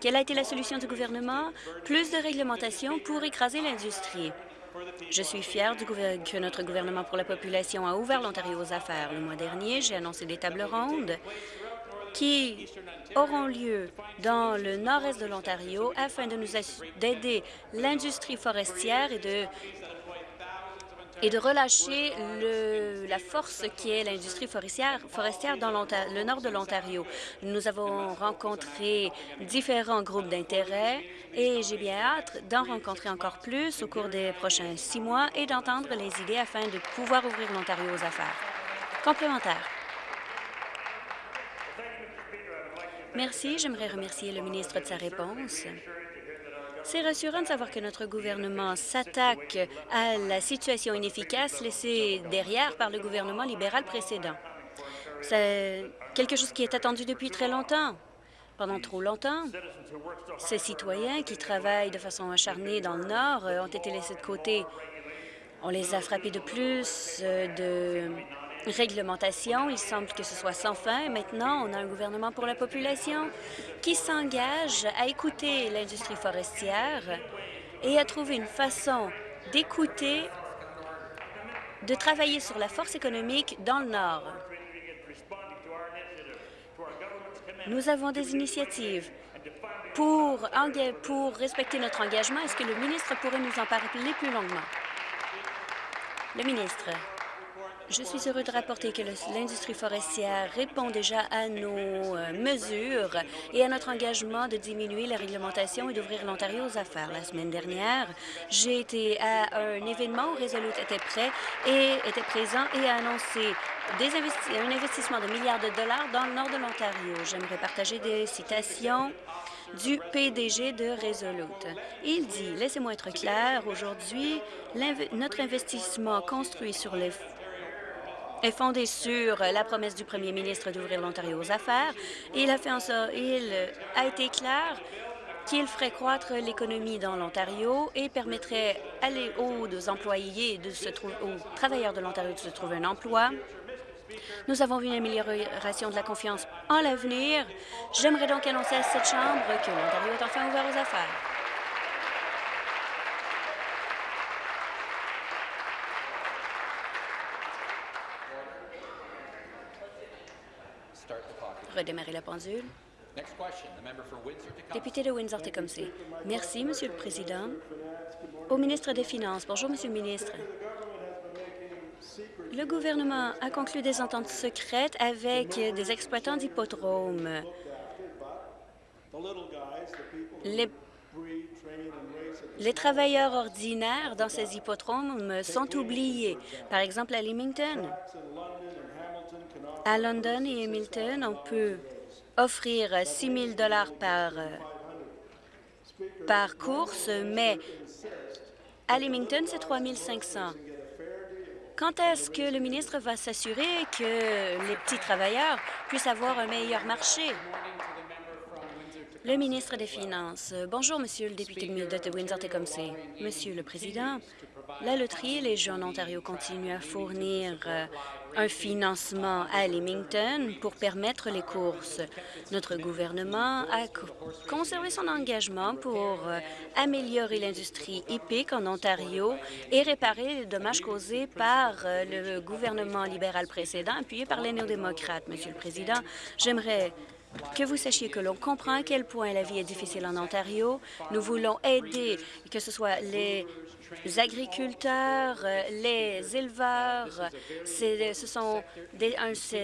Quelle a été la solution du gouvernement? Plus de réglementation pour écraser l'industrie. Je suis fière que notre gouvernement pour la population a ouvert l'Ontario aux affaires. Le mois dernier, j'ai annoncé des tables rondes qui auront lieu dans le nord-est de l'Ontario afin de nous d'aider l'industrie forestière et de et de relâcher la force qui est l'industrie forestière, forestière dans le nord de l'Ontario. Nous avons rencontré différents groupes d'intérêt et j'ai bien hâte d'en rencontrer encore plus au cours des prochains six mois et d'entendre les idées afin de pouvoir ouvrir l'Ontario aux affaires. Complémentaire. Merci. J'aimerais remercier le ministre de sa réponse. C'est rassurant de savoir que notre gouvernement s'attaque à la situation inefficace laissée derrière par le gouvernement libéral précédent. C'est quelque chose qui est attendu depuis très longtemps. Pendant trop longtemps, ces citoyens qui travaillent de façon acharnée dans le Nord euh, ont été laissés de côté. On les a frappés de plus euh, de réglementation. Il semble que ce soit sans fin. Maintenant, on a un gouvernement pour la population qui s'engage à écouter l'industrie forestière et à trouver une façon d'écouter, de travailler sur la force économique dans le Nord. Nous avons des initiatives pour, pour respecter notre engagement. Est-ce que le ministre pourrait nous en parler plus longuement? Le ministre. Je suis heureux de rapporter que l'industrie forestière répond déjà à nos euh, mesures et à notre engagement de diminuer la réglementation et d'ouvrir l'Ontario aux affaires. La semaine dernière, j'ai été à un événement où Resolute était prêt et était présent et a annoncé des un investissement de milliards de dollars dans le nord de l'Ontario. J'aimerais partager des citations du PDG de Resolute. Il dit, laissez-moi être clair, aujourd'hui, notre investissement construit sur les est fondé sur la promesse du premier ministre d'ouvrir l'Ontario aux affaires. Il a fait en sorte, il a été clair qu'il ferait croître l'économie dans l'Ontario et permettrait les- aux employés, de se aux travailleurs de l'Ontario de se trouver un emploi. Nous avons vu une amélioration de la confiance en l'avenir. J'aimerais donc annoncer à cette Chambre que l'Ontario est enfin ouvert aux affaires. Redémarrer la pendule. Député de Windsor-Tecumseh. Merci, Monsieur le Président. Au ministre des Finances. Bonjour, Monsieur le ministre. Le gouvernement a conclu des ententes secrètes avec des exploitants d'hippodromes. Les, les travailleurs ordinaires dans ces hippodromes sont oubliés. Par exemple, à Leamington, à London et Hamilton, on peut offrir 6 000 par, par course, mais à Leamington, c'est 3 500 quand est-ce que le ministre va s'assurer que les petits travailleurs puissent avoir un meilleur marché? Le ministre des Finances. Bonjour, Monsieur le député de Windsor-Tecumseh. Monsieur le Président, la loterie et les Jeux en Ontario continuent à fournir euh, un financement à Leamington pour permettre les courses. Notre gouvernement a conservé son engagement pour euh, améliorer l'industrie hippique en Ontario et réparer les dommages causés par euh, le gouvernement libéral précédent, appuyé par les néo-démocrates. Monsieur le Président, j'aimerais que vous sachiez que l'on comprend à quel point la vie est difficile en Ontario. Nous voulons aider, que ce soit les agriculteurs, euh, les éleveurs. Ce sont des,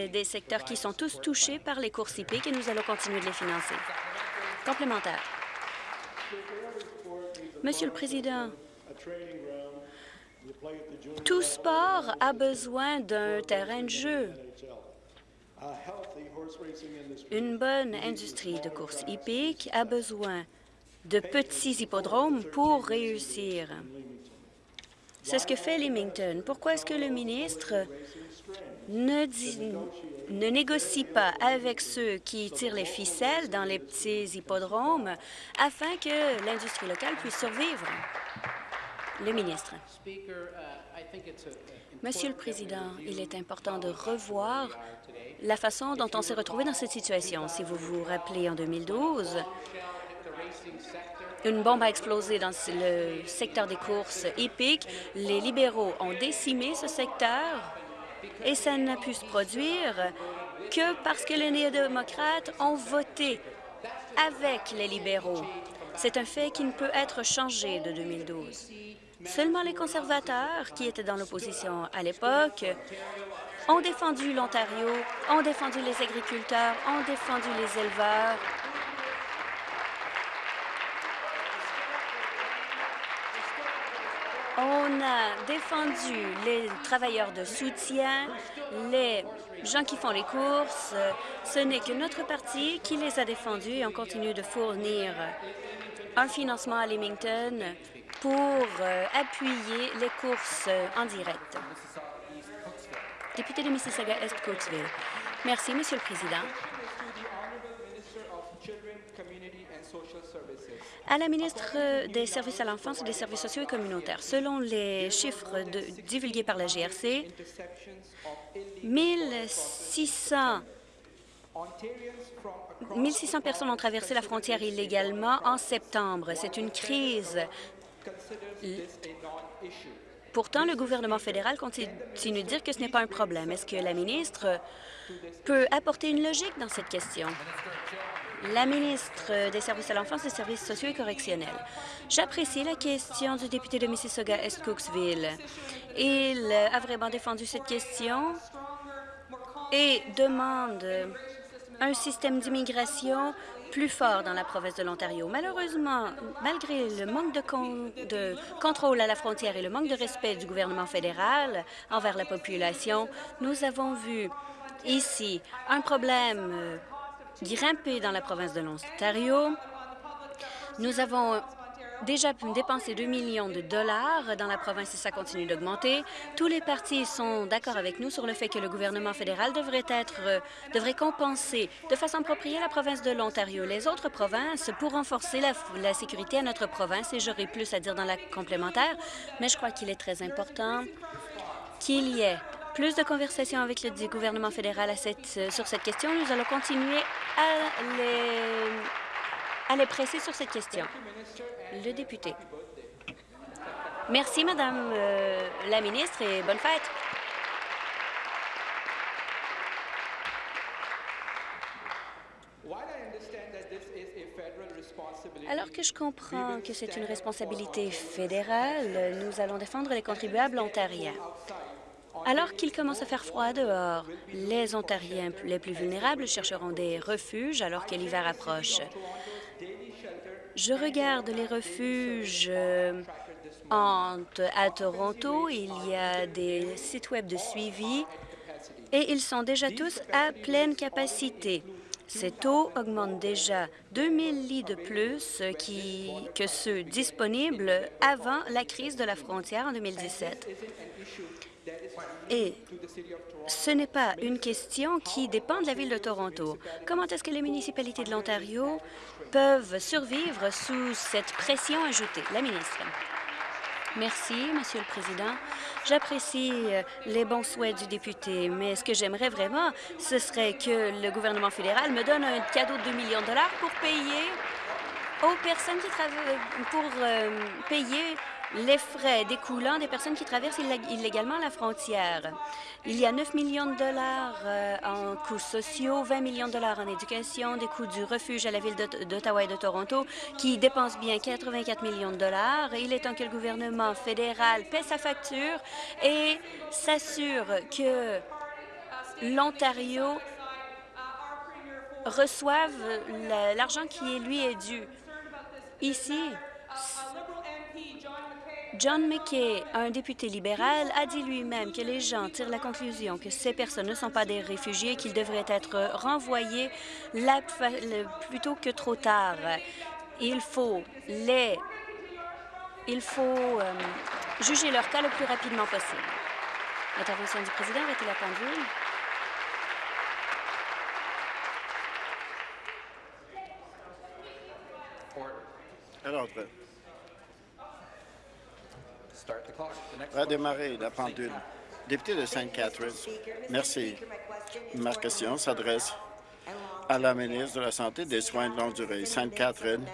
des secteurs qui sont tous touchés par les courses hippiques et nous allons continuer de les financer. Complémentaire. Monsieur le Président, tout sport a besoin d'un terrain de jeu. Une bonne industrie de course hippique a besoin de petits hippodromes pour réussir. C'est ce que fait Leamington. Pourquoi est-ce que le ministre ne, ne négocie pas avec ceux qui tirent les ficelles dans les petits hippodromes afin que l'industrie locale puisse survivre? Le ministre. Monsieur le Président, il est important de revoir la façon dont on s'est retrouvé dans cette situation. Si vous vous rappelez, en 2012, une bombe a explosé dans le secteur des courses hippiques. Les libéraux ont décimé ce secteur et ça n'a pu se produire que parce que les néo-démocrates ont voté avec les libéraux. C'est un fait qui ne peut être changé de 2012. Seulement les conservateurs, qui étaient dans l'opposition à l'époque, ont défendu l'Ontario, ont défendu les agriculteurs, ont défendu les éleveurs. On a défendu les travailleurs de soutien, les gens qui font les courses. Ce n'est que notre parti qui les a défendus et on continue de fournir un financement à Leamington pour euh, appuyer les courses en direct. Député de Mississauga-Est-Coatesville. Merci, Monsieur le Président. À la ministre des Services à l'enfance et des services sociaux et communautaires, selon les chiffres divulgués par la GRC, 1600 1600 personnes ont traversé la frontière illégalement en septembre. C'est une crise Pourtant, le gouvernement fédéral continue de dire que ce n'est pas un problème. Est-ce que la ministre peut apporter une logique dans cette question? La ministre des Services à l'enfance, des services sociaux et correctionnels. J'apprécie la question du député de Mississauga-Est-Cooksville. Il a vraiment défendu cette question et demande un système d'immigration plus fort dans la province de l'Ontario. Malheureusement, malgré le manque de, contrôle à la frontière et le manque de respect du gouvernement fédéral envers la population, nous avons vu ici un problème grimper dans la province de l'Ontario. Nous avons déjà dépensé 2 millions de dollars dans la province et ça continue d'augmenter. Tous les partis sont d'accord avec nous sur le fait que le gouvernement fédéral devrait être euh, devrait compenser de façon appropriée la province de l'Ontario. Les autres provinces pour renforcer la, la sécurité à notre province et j'aurai plus à dire dans la complémentaire, mais je crois qu'il est très important qu'il y ait plus de conversations avec le gouvernement fédéral euh, sur cette question. Nous allons continuer à les à les presser sur cette question. Le député. Merci, Madame euh, la ministre, et bonne fête. Alors que je comprends que c'est une responsabilité fédérale, nous allons défendre les contribuables ontariens. Alors qu'il commence à faire froid dehors, les Ontariens les plus vulnérables chercheront des refuges alors que l'hiver approche. Je regarde les refuges euh, à Toronto. Il y a des sites web de suivi et ils sont déjà tous à pleine capacité. Ces taux augmentent déjà 2000 lits de plus que ceux disponibles avant la crise de la frontière en 2017. Et ce n'est pas une question qui dépend de la Ville de Toronto. Comment est-ce que les municipalités de l'Ontario peuvent survivre sous cette pression ajoutée? La ministre. Merci, Monsieur le Président. J'apprécie euh, les bons souhaits du député, mais ce que j'aimerais vraiment, ce serait que le gouvernement fédéral me donne un cadeau de 2 millions de dollars pour payer aux personnes qui travaillent, pour euh, payer les frais découlant des personnes qui traversent illégalement la frontière. Il y a 9 millions de dollars euh, en coûts sociaux, 20 millions de dollars en éducation, des coûts du refuge à la ville d'Ottawa et de Toronto qui dépensent bien 84 millions de dollars. Il est temps que le gouvernement fédéral paie sa facture et s'assure que l'Ontario reçoive l'argent qui lui est dû. Ici, John McKay, un député libéral, a dit lui-même que les gens tirent la conclusion que ces personnes ne sont pas des réfugiés, qu'ils devraient être renvoyés plutôt que trop tard. Il faut euh, juger leur cas le plus rapidement possible. Intervention du président, arrêtez la pendule. Alors, démarrer la pendule. Député de Sainte-Catherine, merci. Ma question s'adresse à la ministre de la Santé et des Soins de longue durée. Sainte-Catherine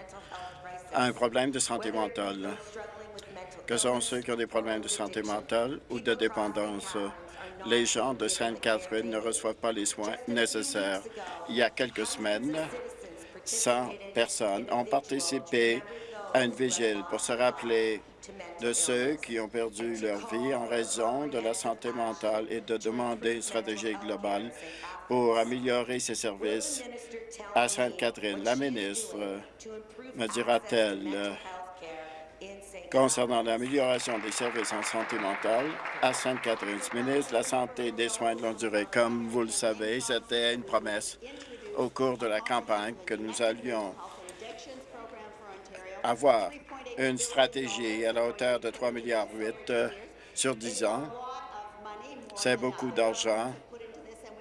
a un problème de santé mentale. Que sont ceux qui ont des problèmes de santé mentale ou de dépendance? Les gens de Sainte-Catherine ne reçoivent pas les soins nécessaires. Il y a quelques semaines, 100 personnes ont participé à une vigile pour se rappeler de ceux qui ont perdu leur vie en raison de la santé mentale et de demander une stratégie globale pour améliorer ces services à Sainte-Catherine. La ministre me dira-t-elle concernant l'amélioration des services en santé mentale à Sainte-Catherine. Ministre la Santé et des Soins de longue durée, comme vous le savez, c'était une promesse au cours de la campagne que nous allions avoir une stratégie à la hauteur de 3,8 milliards euh, sur 10 ans. C'est beaucoup d'argent,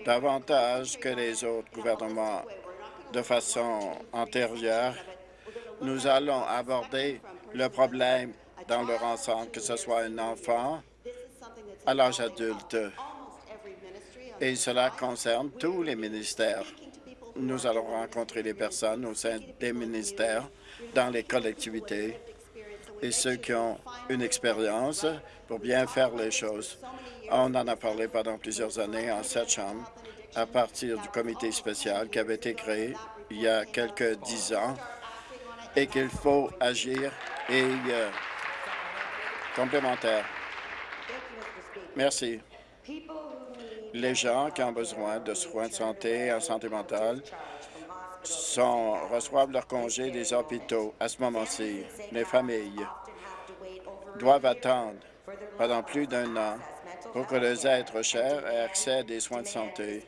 davantage que les autres gouvernements de façon antérieure. Nous allons aborder le problème dans leur ensemble, que ce soit un enfant à l'âge adulte. Et cela concerne tous les ministères. Nous allons rencontrer les personnes au sein des ministères, dans les collectivités, et ceux qui ont une expérience pour bien faire les choses. On en a parlé pendant plusieurs années en cette Chambre à partir du comité spécial qui avait été créé il y a quelques dix ans et qu'il faut agir et euh, complémentaire. Merci. Les gens qui ont besoin de soins de santé en santé mentale sont, reçoivent leur congé des hôpitaux à ce moment-ci. Les familles doivent attendre pendant plus d'un an pour que les êtres chers aient accès à des soins de santé.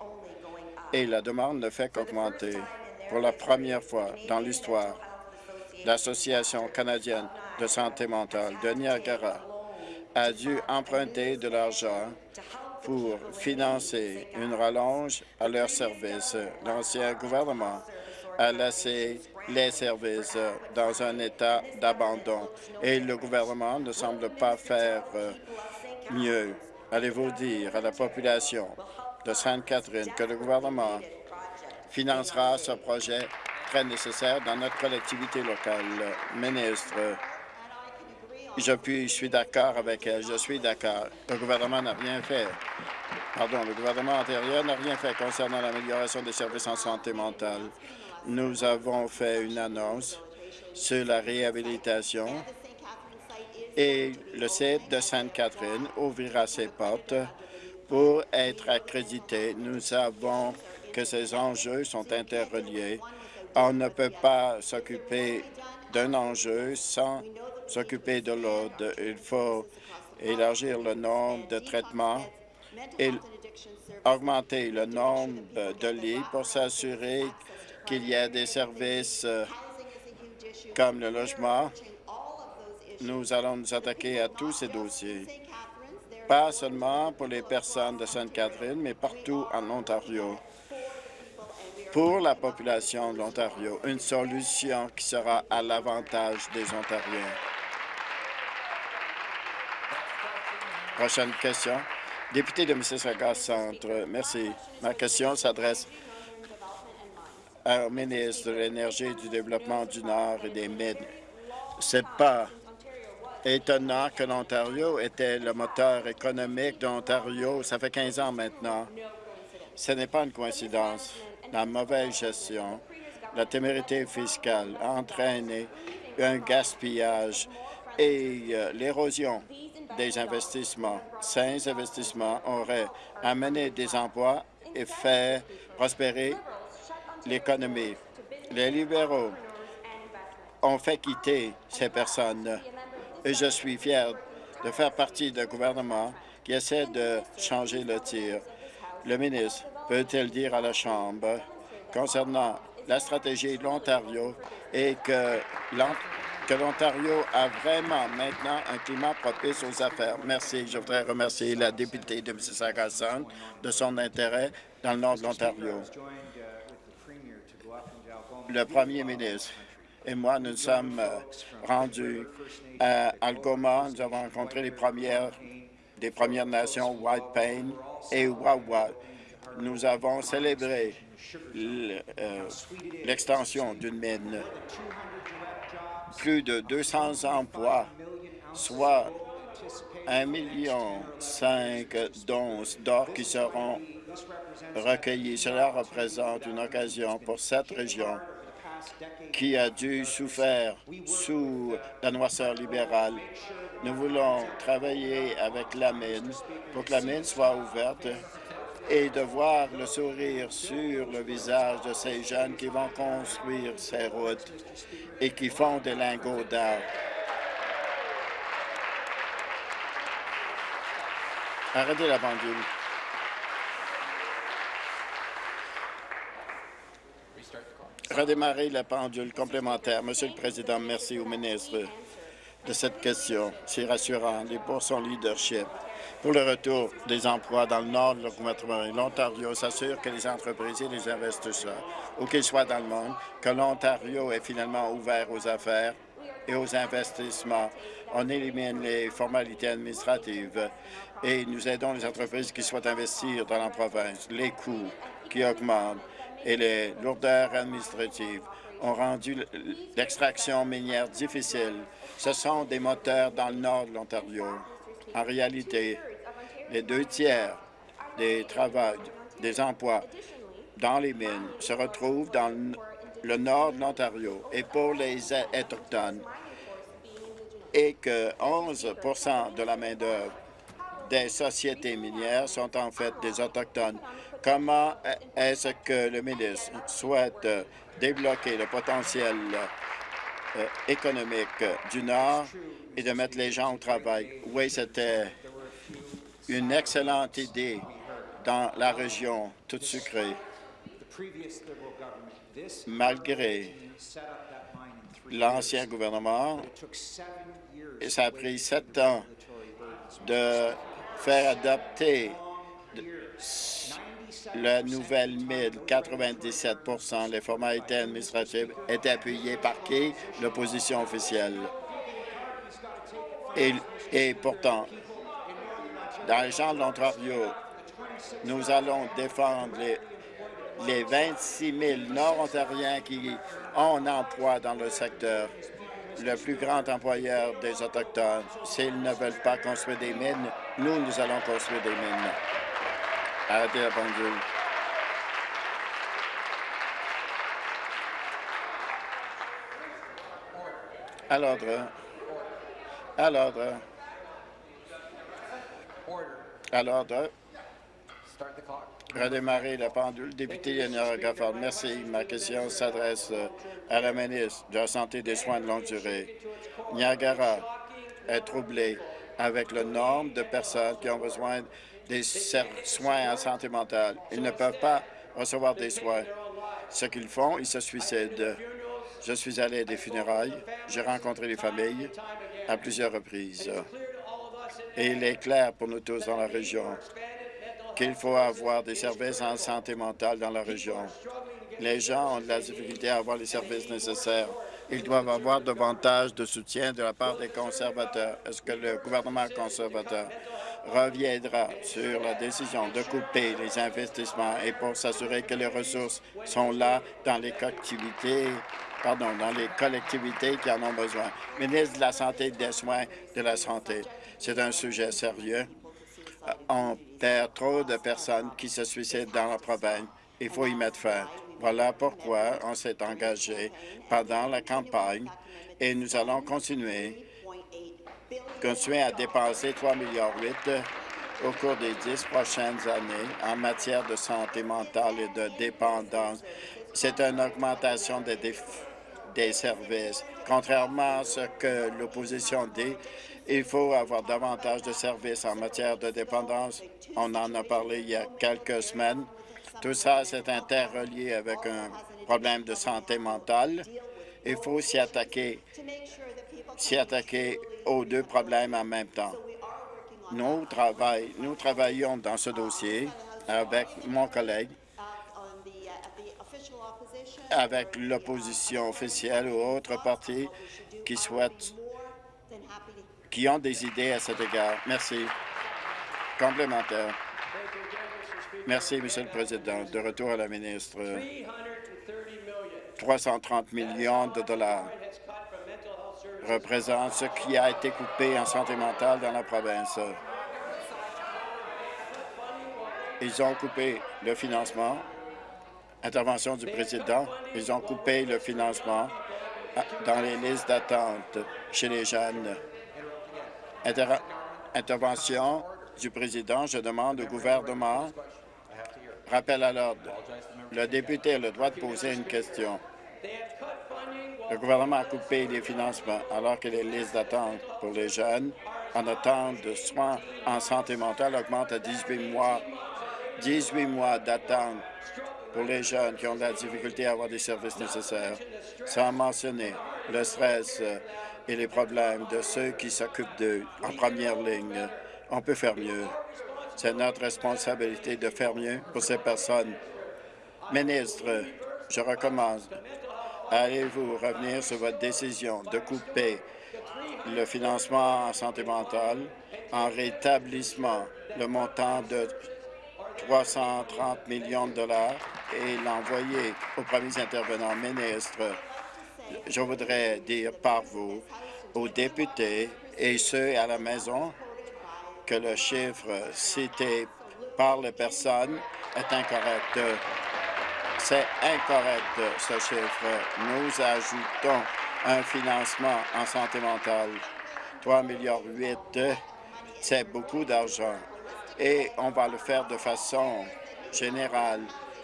Et la demande ne fait qu'augmenter. Pour la première fois dans l'histoire, l'Association canadienne de santé mentale de Niagara a dû emprunter de l'argent pour financer une rallonge à leur service. L'ancien gouvernement a laissé les services dans un état d'abandon et le gouvernement ne semble pas faire euh, mieux. Allez-vous dire à la population de Sainte-Catherine que le gouvernement financera ce projet très nécessaire dans notre collectivité locale? Ministre, je, suis d'accord avec elle. Je suis d'accord. Le gouvernement n'a rien fait Pardon, le gouvernement antérieur n'a rien fait concernant l'amélioration des services en santé mentale. Nous avons fait une annonce sur la réhabilitation et le site de Sainte-Catherine ouvrira ses portes pour être accrédité. Nous savons que ces enjeux sont interreliés. On ne peut pas s'occuper d'un enjeu sans s'occuper de l'autre. Il faut élargir le nombre de traitements et augmenter le nombre de lits pour s'assurer qu'il y ait des services euh, comme le logement. Nous allons nous attaquer à tous ces dossiers, pas seulement pour les personnes de Sainte-Catherine, mais partout en Ontario. Pour la population de l'Ontario, une solution qui sera à l'avantage des Ontariens. Prochaine question. Député de Mississauga Centre, merci. Ma question s'adresse au ministre de l'Énergie du Développement du Nord et des Mines. C'est pas étonnant que l'Ontario était le moteur économique de l'Ontario. Ça fait 15 ans maintenant. Ce n'est pas une coïncidence. La mauvaise gestion, la témérité fiscale a entraîné un gaspillage et euh, l'érosion des investissements. Ces investissements auraient amené des emplois et fait prospérer l'économie. Les libéraux ont fait quitter ces personnes et je suis fier de faire partie d'un gouvernement qui essaie de changer le tir. Le ministre peut-il dire à la Chambre concernant la stratégie de l'Ontario et que l'Ontario a vraiment maintenant un climat propice aux affaires? Merci. Je voudrais remercier la députée de Mississauga de son intérêt dans le nord de l'Ontario. Le premier ministre et moi, nous sommes euh, rendus à Algoma. Nous avons rencontré les premières des Premières Nations, White Pain et Wawa. Nous avons célébré euh, l'extension d'une mine. Plus de 200 emplois, soit 1,5 million d'onces d'or qui seront recueillis. Cela représente une occasion pour cette région qui a dû souffrir sous la noirceur libérale. Nous voulons travailler avec la mine pour que la mine soit ouverte et de voir le sourire sur le visage de ces jeunes qui vont construire ces routes et qui font des lingots d'art. Arrêtez la pendule. Redémarrer la pendule complémentaire. Monsieur le Président, merci au ministre de cette question. C'est rassurant et pour son leadership. Pour le retour des emplois dans le nord de l'Ontario s'assure que les entreprises et les investisseurs, où qu'ils soient dans le monde, que l'Ontario est finalement ouvert aux affaires et aux investissements. On élimine les formalités administratives et nous aidons les entreprises qui souhaitent investir dans la province. Les coûts qui augmentent et les lourdeurs administratives ont rendu l'extraction minière difficile. Ce sont des moteurs dans le nord de l'Ontario. En réalité, les deux tiers des emplois dans les mines se retrouvent dans le nord de l'Ontario et pour les Autochtones et que 11% de la main-d'œuvre des sociétés minières sont en fait des Autochtones. Comment est-ce que le ministre souhaite débloquer le potentiel euh, économique du Nord et de mettre les gens au travail? Oui, c'était une excellente idée dans la région toute sucrée. Malgré l'ancien gouvernement, ça a pris sept ans de faire adopter la nouvelle mine, 97% Les formalités administratives étaient appuyées par qui? L'opposition officielle. Et, et pourtant, dans les gens de l'Ontario, nous allons défendre les, les 26 000 Nord-Ontariens qui ont un emploi dans le secteur. Le plus grand employeur des Autochtones, s'ils ne veulent pas construire des mines, nous, nous allons construire des mines. Arrêtez la pendule. À l'ordre. À l'ordre. À l'ordre. Redémarrer la pendule. Député Yannara Gafford, merci. Ma question s'adresse euh, à la ministre de la Santé et des soins de longue durée. Niagara est troublé avec le nombre de personnes qui ont besoin des soins en santé mentale. Ils ne peuvent pas recevoir des soins. Ce qu'ils font, ils se suicident. Je suis allé à des funérailles. J'ai rencontré les familles à plusieurs reprises. Et il est clair pour nous tous dans la région qu'il faut avoir des services en santé mentale dans la région. Les gens ont de la difficulté à avoir les services nécessaires. Ils doivent avoir davantage de soutien de la part des conservateurs. Est-ce que le gouvernement conservateur reviendra sur la décision de couper les investissements et pour s'assurer que les ressources sont là dans les collectivités, pardon, dans les collectivités qui en ont besoin. Ministre de la Santé et des Soins de la Santé, c'est un sujet sérieux on perd trop de personnes qui se suicident dans la province. Il faut y mettre fin. Voilà pourquoi on s'est engagé pendant la campagne et nous allons continuer, continuer à dépenser 3,8 milliards au cours des dix prochaines années en matière de santé mentale et de dépendance. C'est une augmentation des, des services. Contrairement à ce que l'opposition dit, il faut avoir davantage de services en matière de dépendance. On en a parlé il y a quelques semaines. Tout ça, c'est interrelié avec un problème de santé mentale. Il faut s'y attaquer, s'y attaquer aux deux problèmes en même temps. Nous, nous travaillons dans ce dossier avec mon collègue, avec l'opposition officielle ou autres partis qui souhaitent qui ont des idées à cet égard. Merci. Complémentaire. Merci, Monsieur le Président. De retour à la ministre. 330 millions de dollars représente ce qui a été coupé en santé mentale dans la province. Ils ont coupé le financement. Intervention du président. Ils ont coupé le financement dans les listes d'attente chez les jeunes intervention du président. Je demande au gouvernement. Rappel à l'ordre. Le député a le droit de poser une question. Le gouvernement a coupé les financements alors que les listes d'attente pour les jeunes en attente de soins en santé mentale augmentent à 18 mois. 18 mois d'attente pour les jeunes qui ont de la difficulté à avoir des services nécessaires, sans mentionner le stress, et les problèmes de ceux qui s'occupent d'eux en première ligne. On peut faire mieux. C'est notre responsabilité de faire mieux pour ces personnes. Ministre, je recommence. Allez-vous revenir sur votre décision de couper le financement en santé mentale en rétablissement le montant de 330 millions de dollars et l'envoyer aux premiers intervenants ministres je voudrais dire par vous, aux députés et ceux à la maison, que le chiffre cité par les personnes est incorrect. C'est incorrect, ce chiffre. Nous ajoutons un financement en santé mentale. 3 milliards 8, c'est beaucoup d'argent. Et on va le faire de façon générale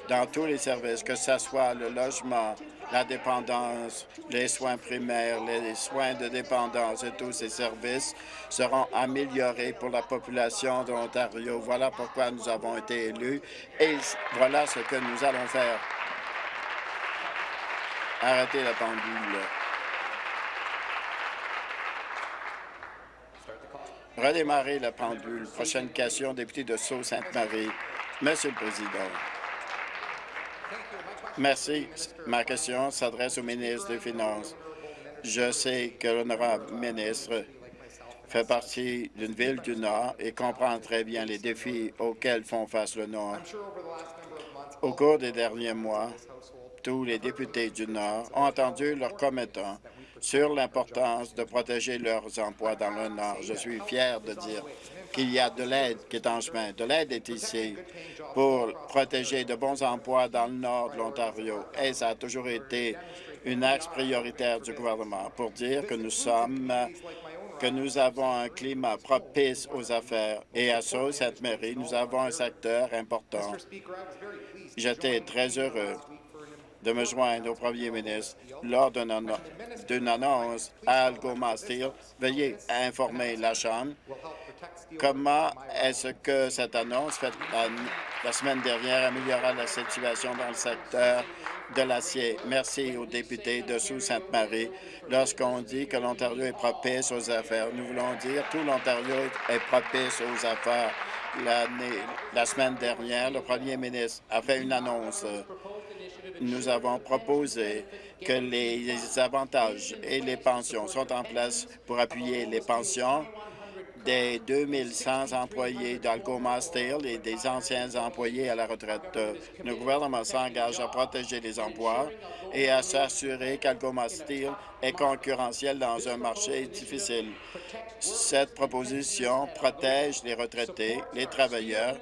dans tous les services, que ce soit le logement, la dépendance, les soins primaires, les soins de dépendance et tous ces services seront améliorés pour la population de l'Ontario. Voilà pourquoi nous avons été élus et voilà ce que nous allons faire. Arrêtez la pendule. Redémarrer la pendule. Prochaine question, député de Sault-Sainte-Marie. Monsieur le Président. Merci. Ma question s'adresse au ministre des Finances. Je sais que l'honorable ministre fait partie d'une ville du Nord et comprend très bien les défis auxquels font face le Nord. Au cours des derniers mois, tous les députés du Nord ont entendu leurs commettants sur l'importance de protéger leurs emplois dans le Nord. Je suis fier de dire qu'il y a de l'aide qui est en chemin. De l'aide est ici pour protéger de bons emplois dans le nord de l'Ontario. Et ça a toujours été une axe prioritaire du gouvernement pour dire que nous sommes que nous avons un climat propice aux affaires. Et à Sault-Sainte-Marie, nous avons un secteur important. J'étais très heureux de me joindre au premier ministre lors d'une annonce à Algoma Steel. Veuillez informer la Chambre comment est-ce que cette annonce faite la, semaine dernière améliorera la situation dans le secteur de l'acier? Merci aux députés de Sault-Sainte-Marie. Lorsqu'on dit que l'Ontario est propice aux affaires, nous voulons dire tout l'Ontario est propice aux affaires. La semaine dernière, le premier ministre a fait une annonce nous avons proposé que les avantages et les pensions sont en place pour appuyer les pensions des 2100 employés d'Algoma Steel et des anciens employés à la retraite. Le gouvernement s'engage à protéger les emplois et à s'assurer qu'Algoma Steel est concurrentiel dans un marché difficile. Cette proposition protège les retraités, les travailleurs,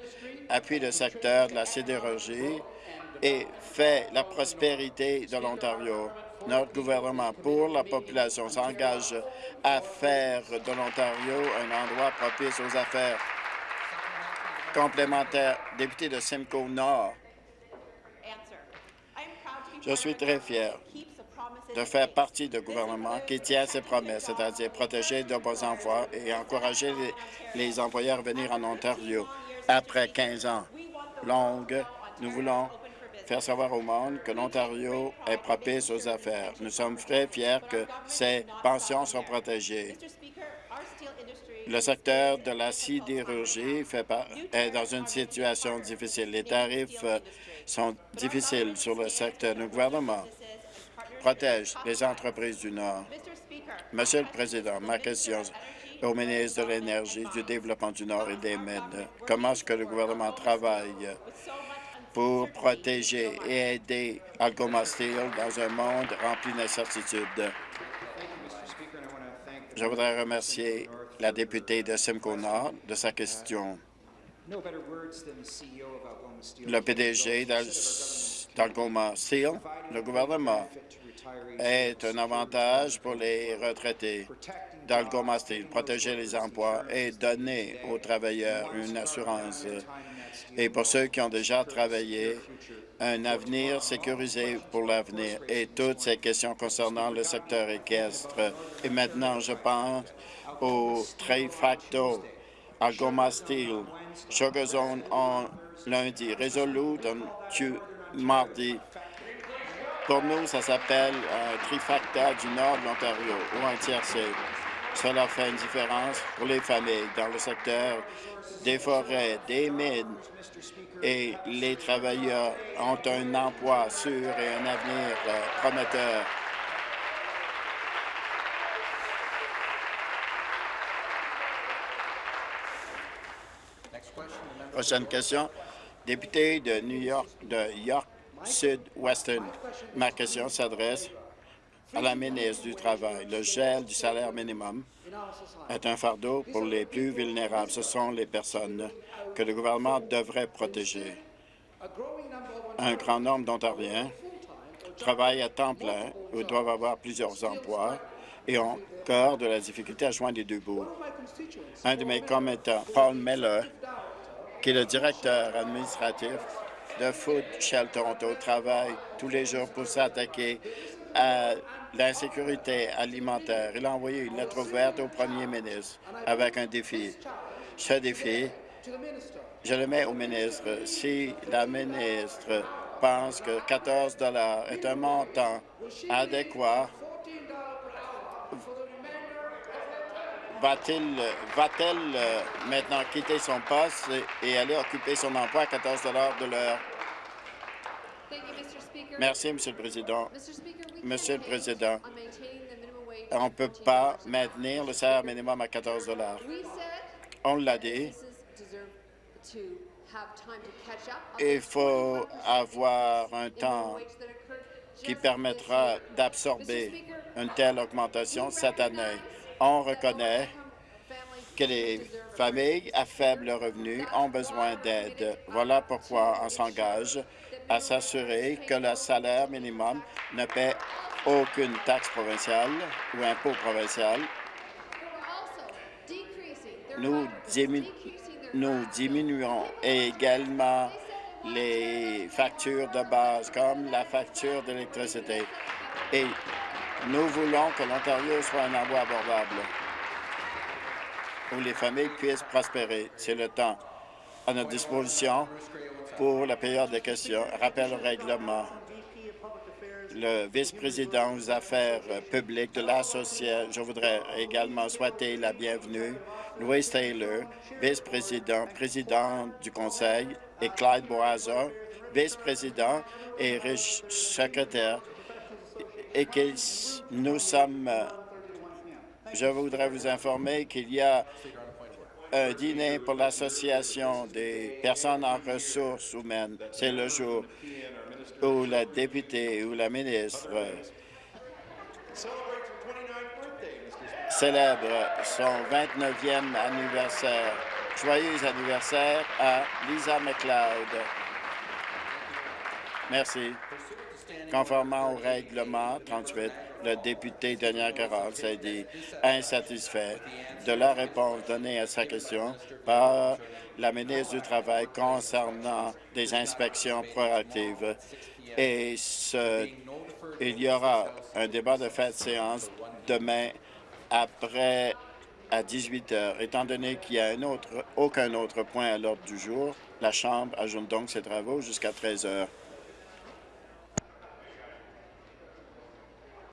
appuie le secteur de la sidérurgie et fait la prospérité de l'Ontario. Notre gouvernement pour la population s'engage à faire de l'Ontario un endroit propice aux affaires. Complémentaire, député de Simcoe Nord. Je suis très fier de faire partie du gouvernement qui tient ses promesses, c'est-à-dire protéger de bons emplois et encourager les, les employeurs à venir en Ontario. Après 15 ans longues, nous voulons faire savoir au monde que l'Ontario est propice aux affaires. Nous sommes très fiers que ces pensions soient protégées. Le secteur de la sidérurgie est dans une situation difficile. Les tarifs euh, sont difficiles sur le secteur. Le gouvernement protège les entreprises du Nord. Monsieur le Président, ma question au ministre de l'Énergie, du Développement du Nord et des Mines. Comment est-ce que le gouvernement travaille pour protéger et aider Algoma Steel dans un monde rempli d'incertitudes. Je voudrais remercier la députée de Simcoe Nord de sa question. Le PDG d'Algoma Steel, le gouvernement, est un avantage pour les retraités d'Algoma Steel, protéger les emplois et donner aux travailleurs une assurance et pour ceux qui ont déjà travaillé, un avenir sécurisé pour l'avenir et toutes ces questions concernant le secteur équestre. Et maintenant, je pense au Trifacto, Algoma Steel, Sugar Zone en lundi, Resolute en mardi. Pour nous, ça s'appelle un trifacta du nord de l'Ontario ou un tiercé. Cela fait une différence pour les familles dans le secteur des forêts, des mines, et les travailleurs ont un emploi sûr et un avenir euh, prometteur. Prochaine question. Député de New York, de York Sud-Western. Ma question s'adresse à la ministre du Travail. Le gel du salaire minimum est un fardeau pour les plus vulnérables. Ce sont les personnes que le gouvernement devrait protéger. Un grand nombre d'Ontariens travaillent à temps plein ou doivent avoir plusieurs emplois et ont encore de la difficulté à joindre les deux bouts. Un de mes commettants, Paul Miller, qui est le directeur administratif de Food Shell Toronto, travaille tous les jours pour s'attaquer à l'insécurité alimentaire. Il a envoyé une lettre ouverte au premier ministre avec un défi. Ce défi, je le mets au ministre. Si la ministre pense que 14 est un montant adéquat, va-t-elle va euh, maintenant quitter son poste et aller occuper son emploi à 14 de l'heure? Merci, Monsieur le Président. Monsieur le Président, on ne peut pas maintenir le salaire minimum à 14 On l'a dit. Il faut avoir un temps qui permettra d'absorber une telle augmentation cette année. On reconnaît que les familles à faible revenu ont besoin d'aide. Voilà pourquoi on s'engage à s'assurer que le salaire minimum ne paie aucune taxe provinciale ou impôt provincial. Nous, diminuons également les factures de base, comme la facture d'électricité. Et nous voulons que l'Ontario soit un endroit abordable où les familles puissent prospérer. C'est le temps à notre disposition pour la période des questions. Rappel au règlement. Le vice-président aux affaires publiques de l'Association, je voudrais également souhaiter la bienvenue Louis Taylor, vice-président, président du Conseil, et Clyde Boisa, vice-président et secrétaire, et que nous sommes... Je voudrais vous informer qu'il y a un dîner pour l'Association des personnes en ressources humaines. C'est le jour où la députée ou la ministre célèbre son 29e anniversaire. Joyeux anniversaire à Lisa McLeod. Merci. Conformément au règlement 38, le député Daniel Carroll s'est dit insatisfait de la réponse donnée à sa question par la ministre du Travail concernant des inspections proactives. Et ce, il y aura un débat de fin de séance demain après à 18 heures. Étant donné qu'il n'y a aucun autre point à l'ordre du jour, la Chambre ajoute donc ses travaux jusqu'à 13 heures.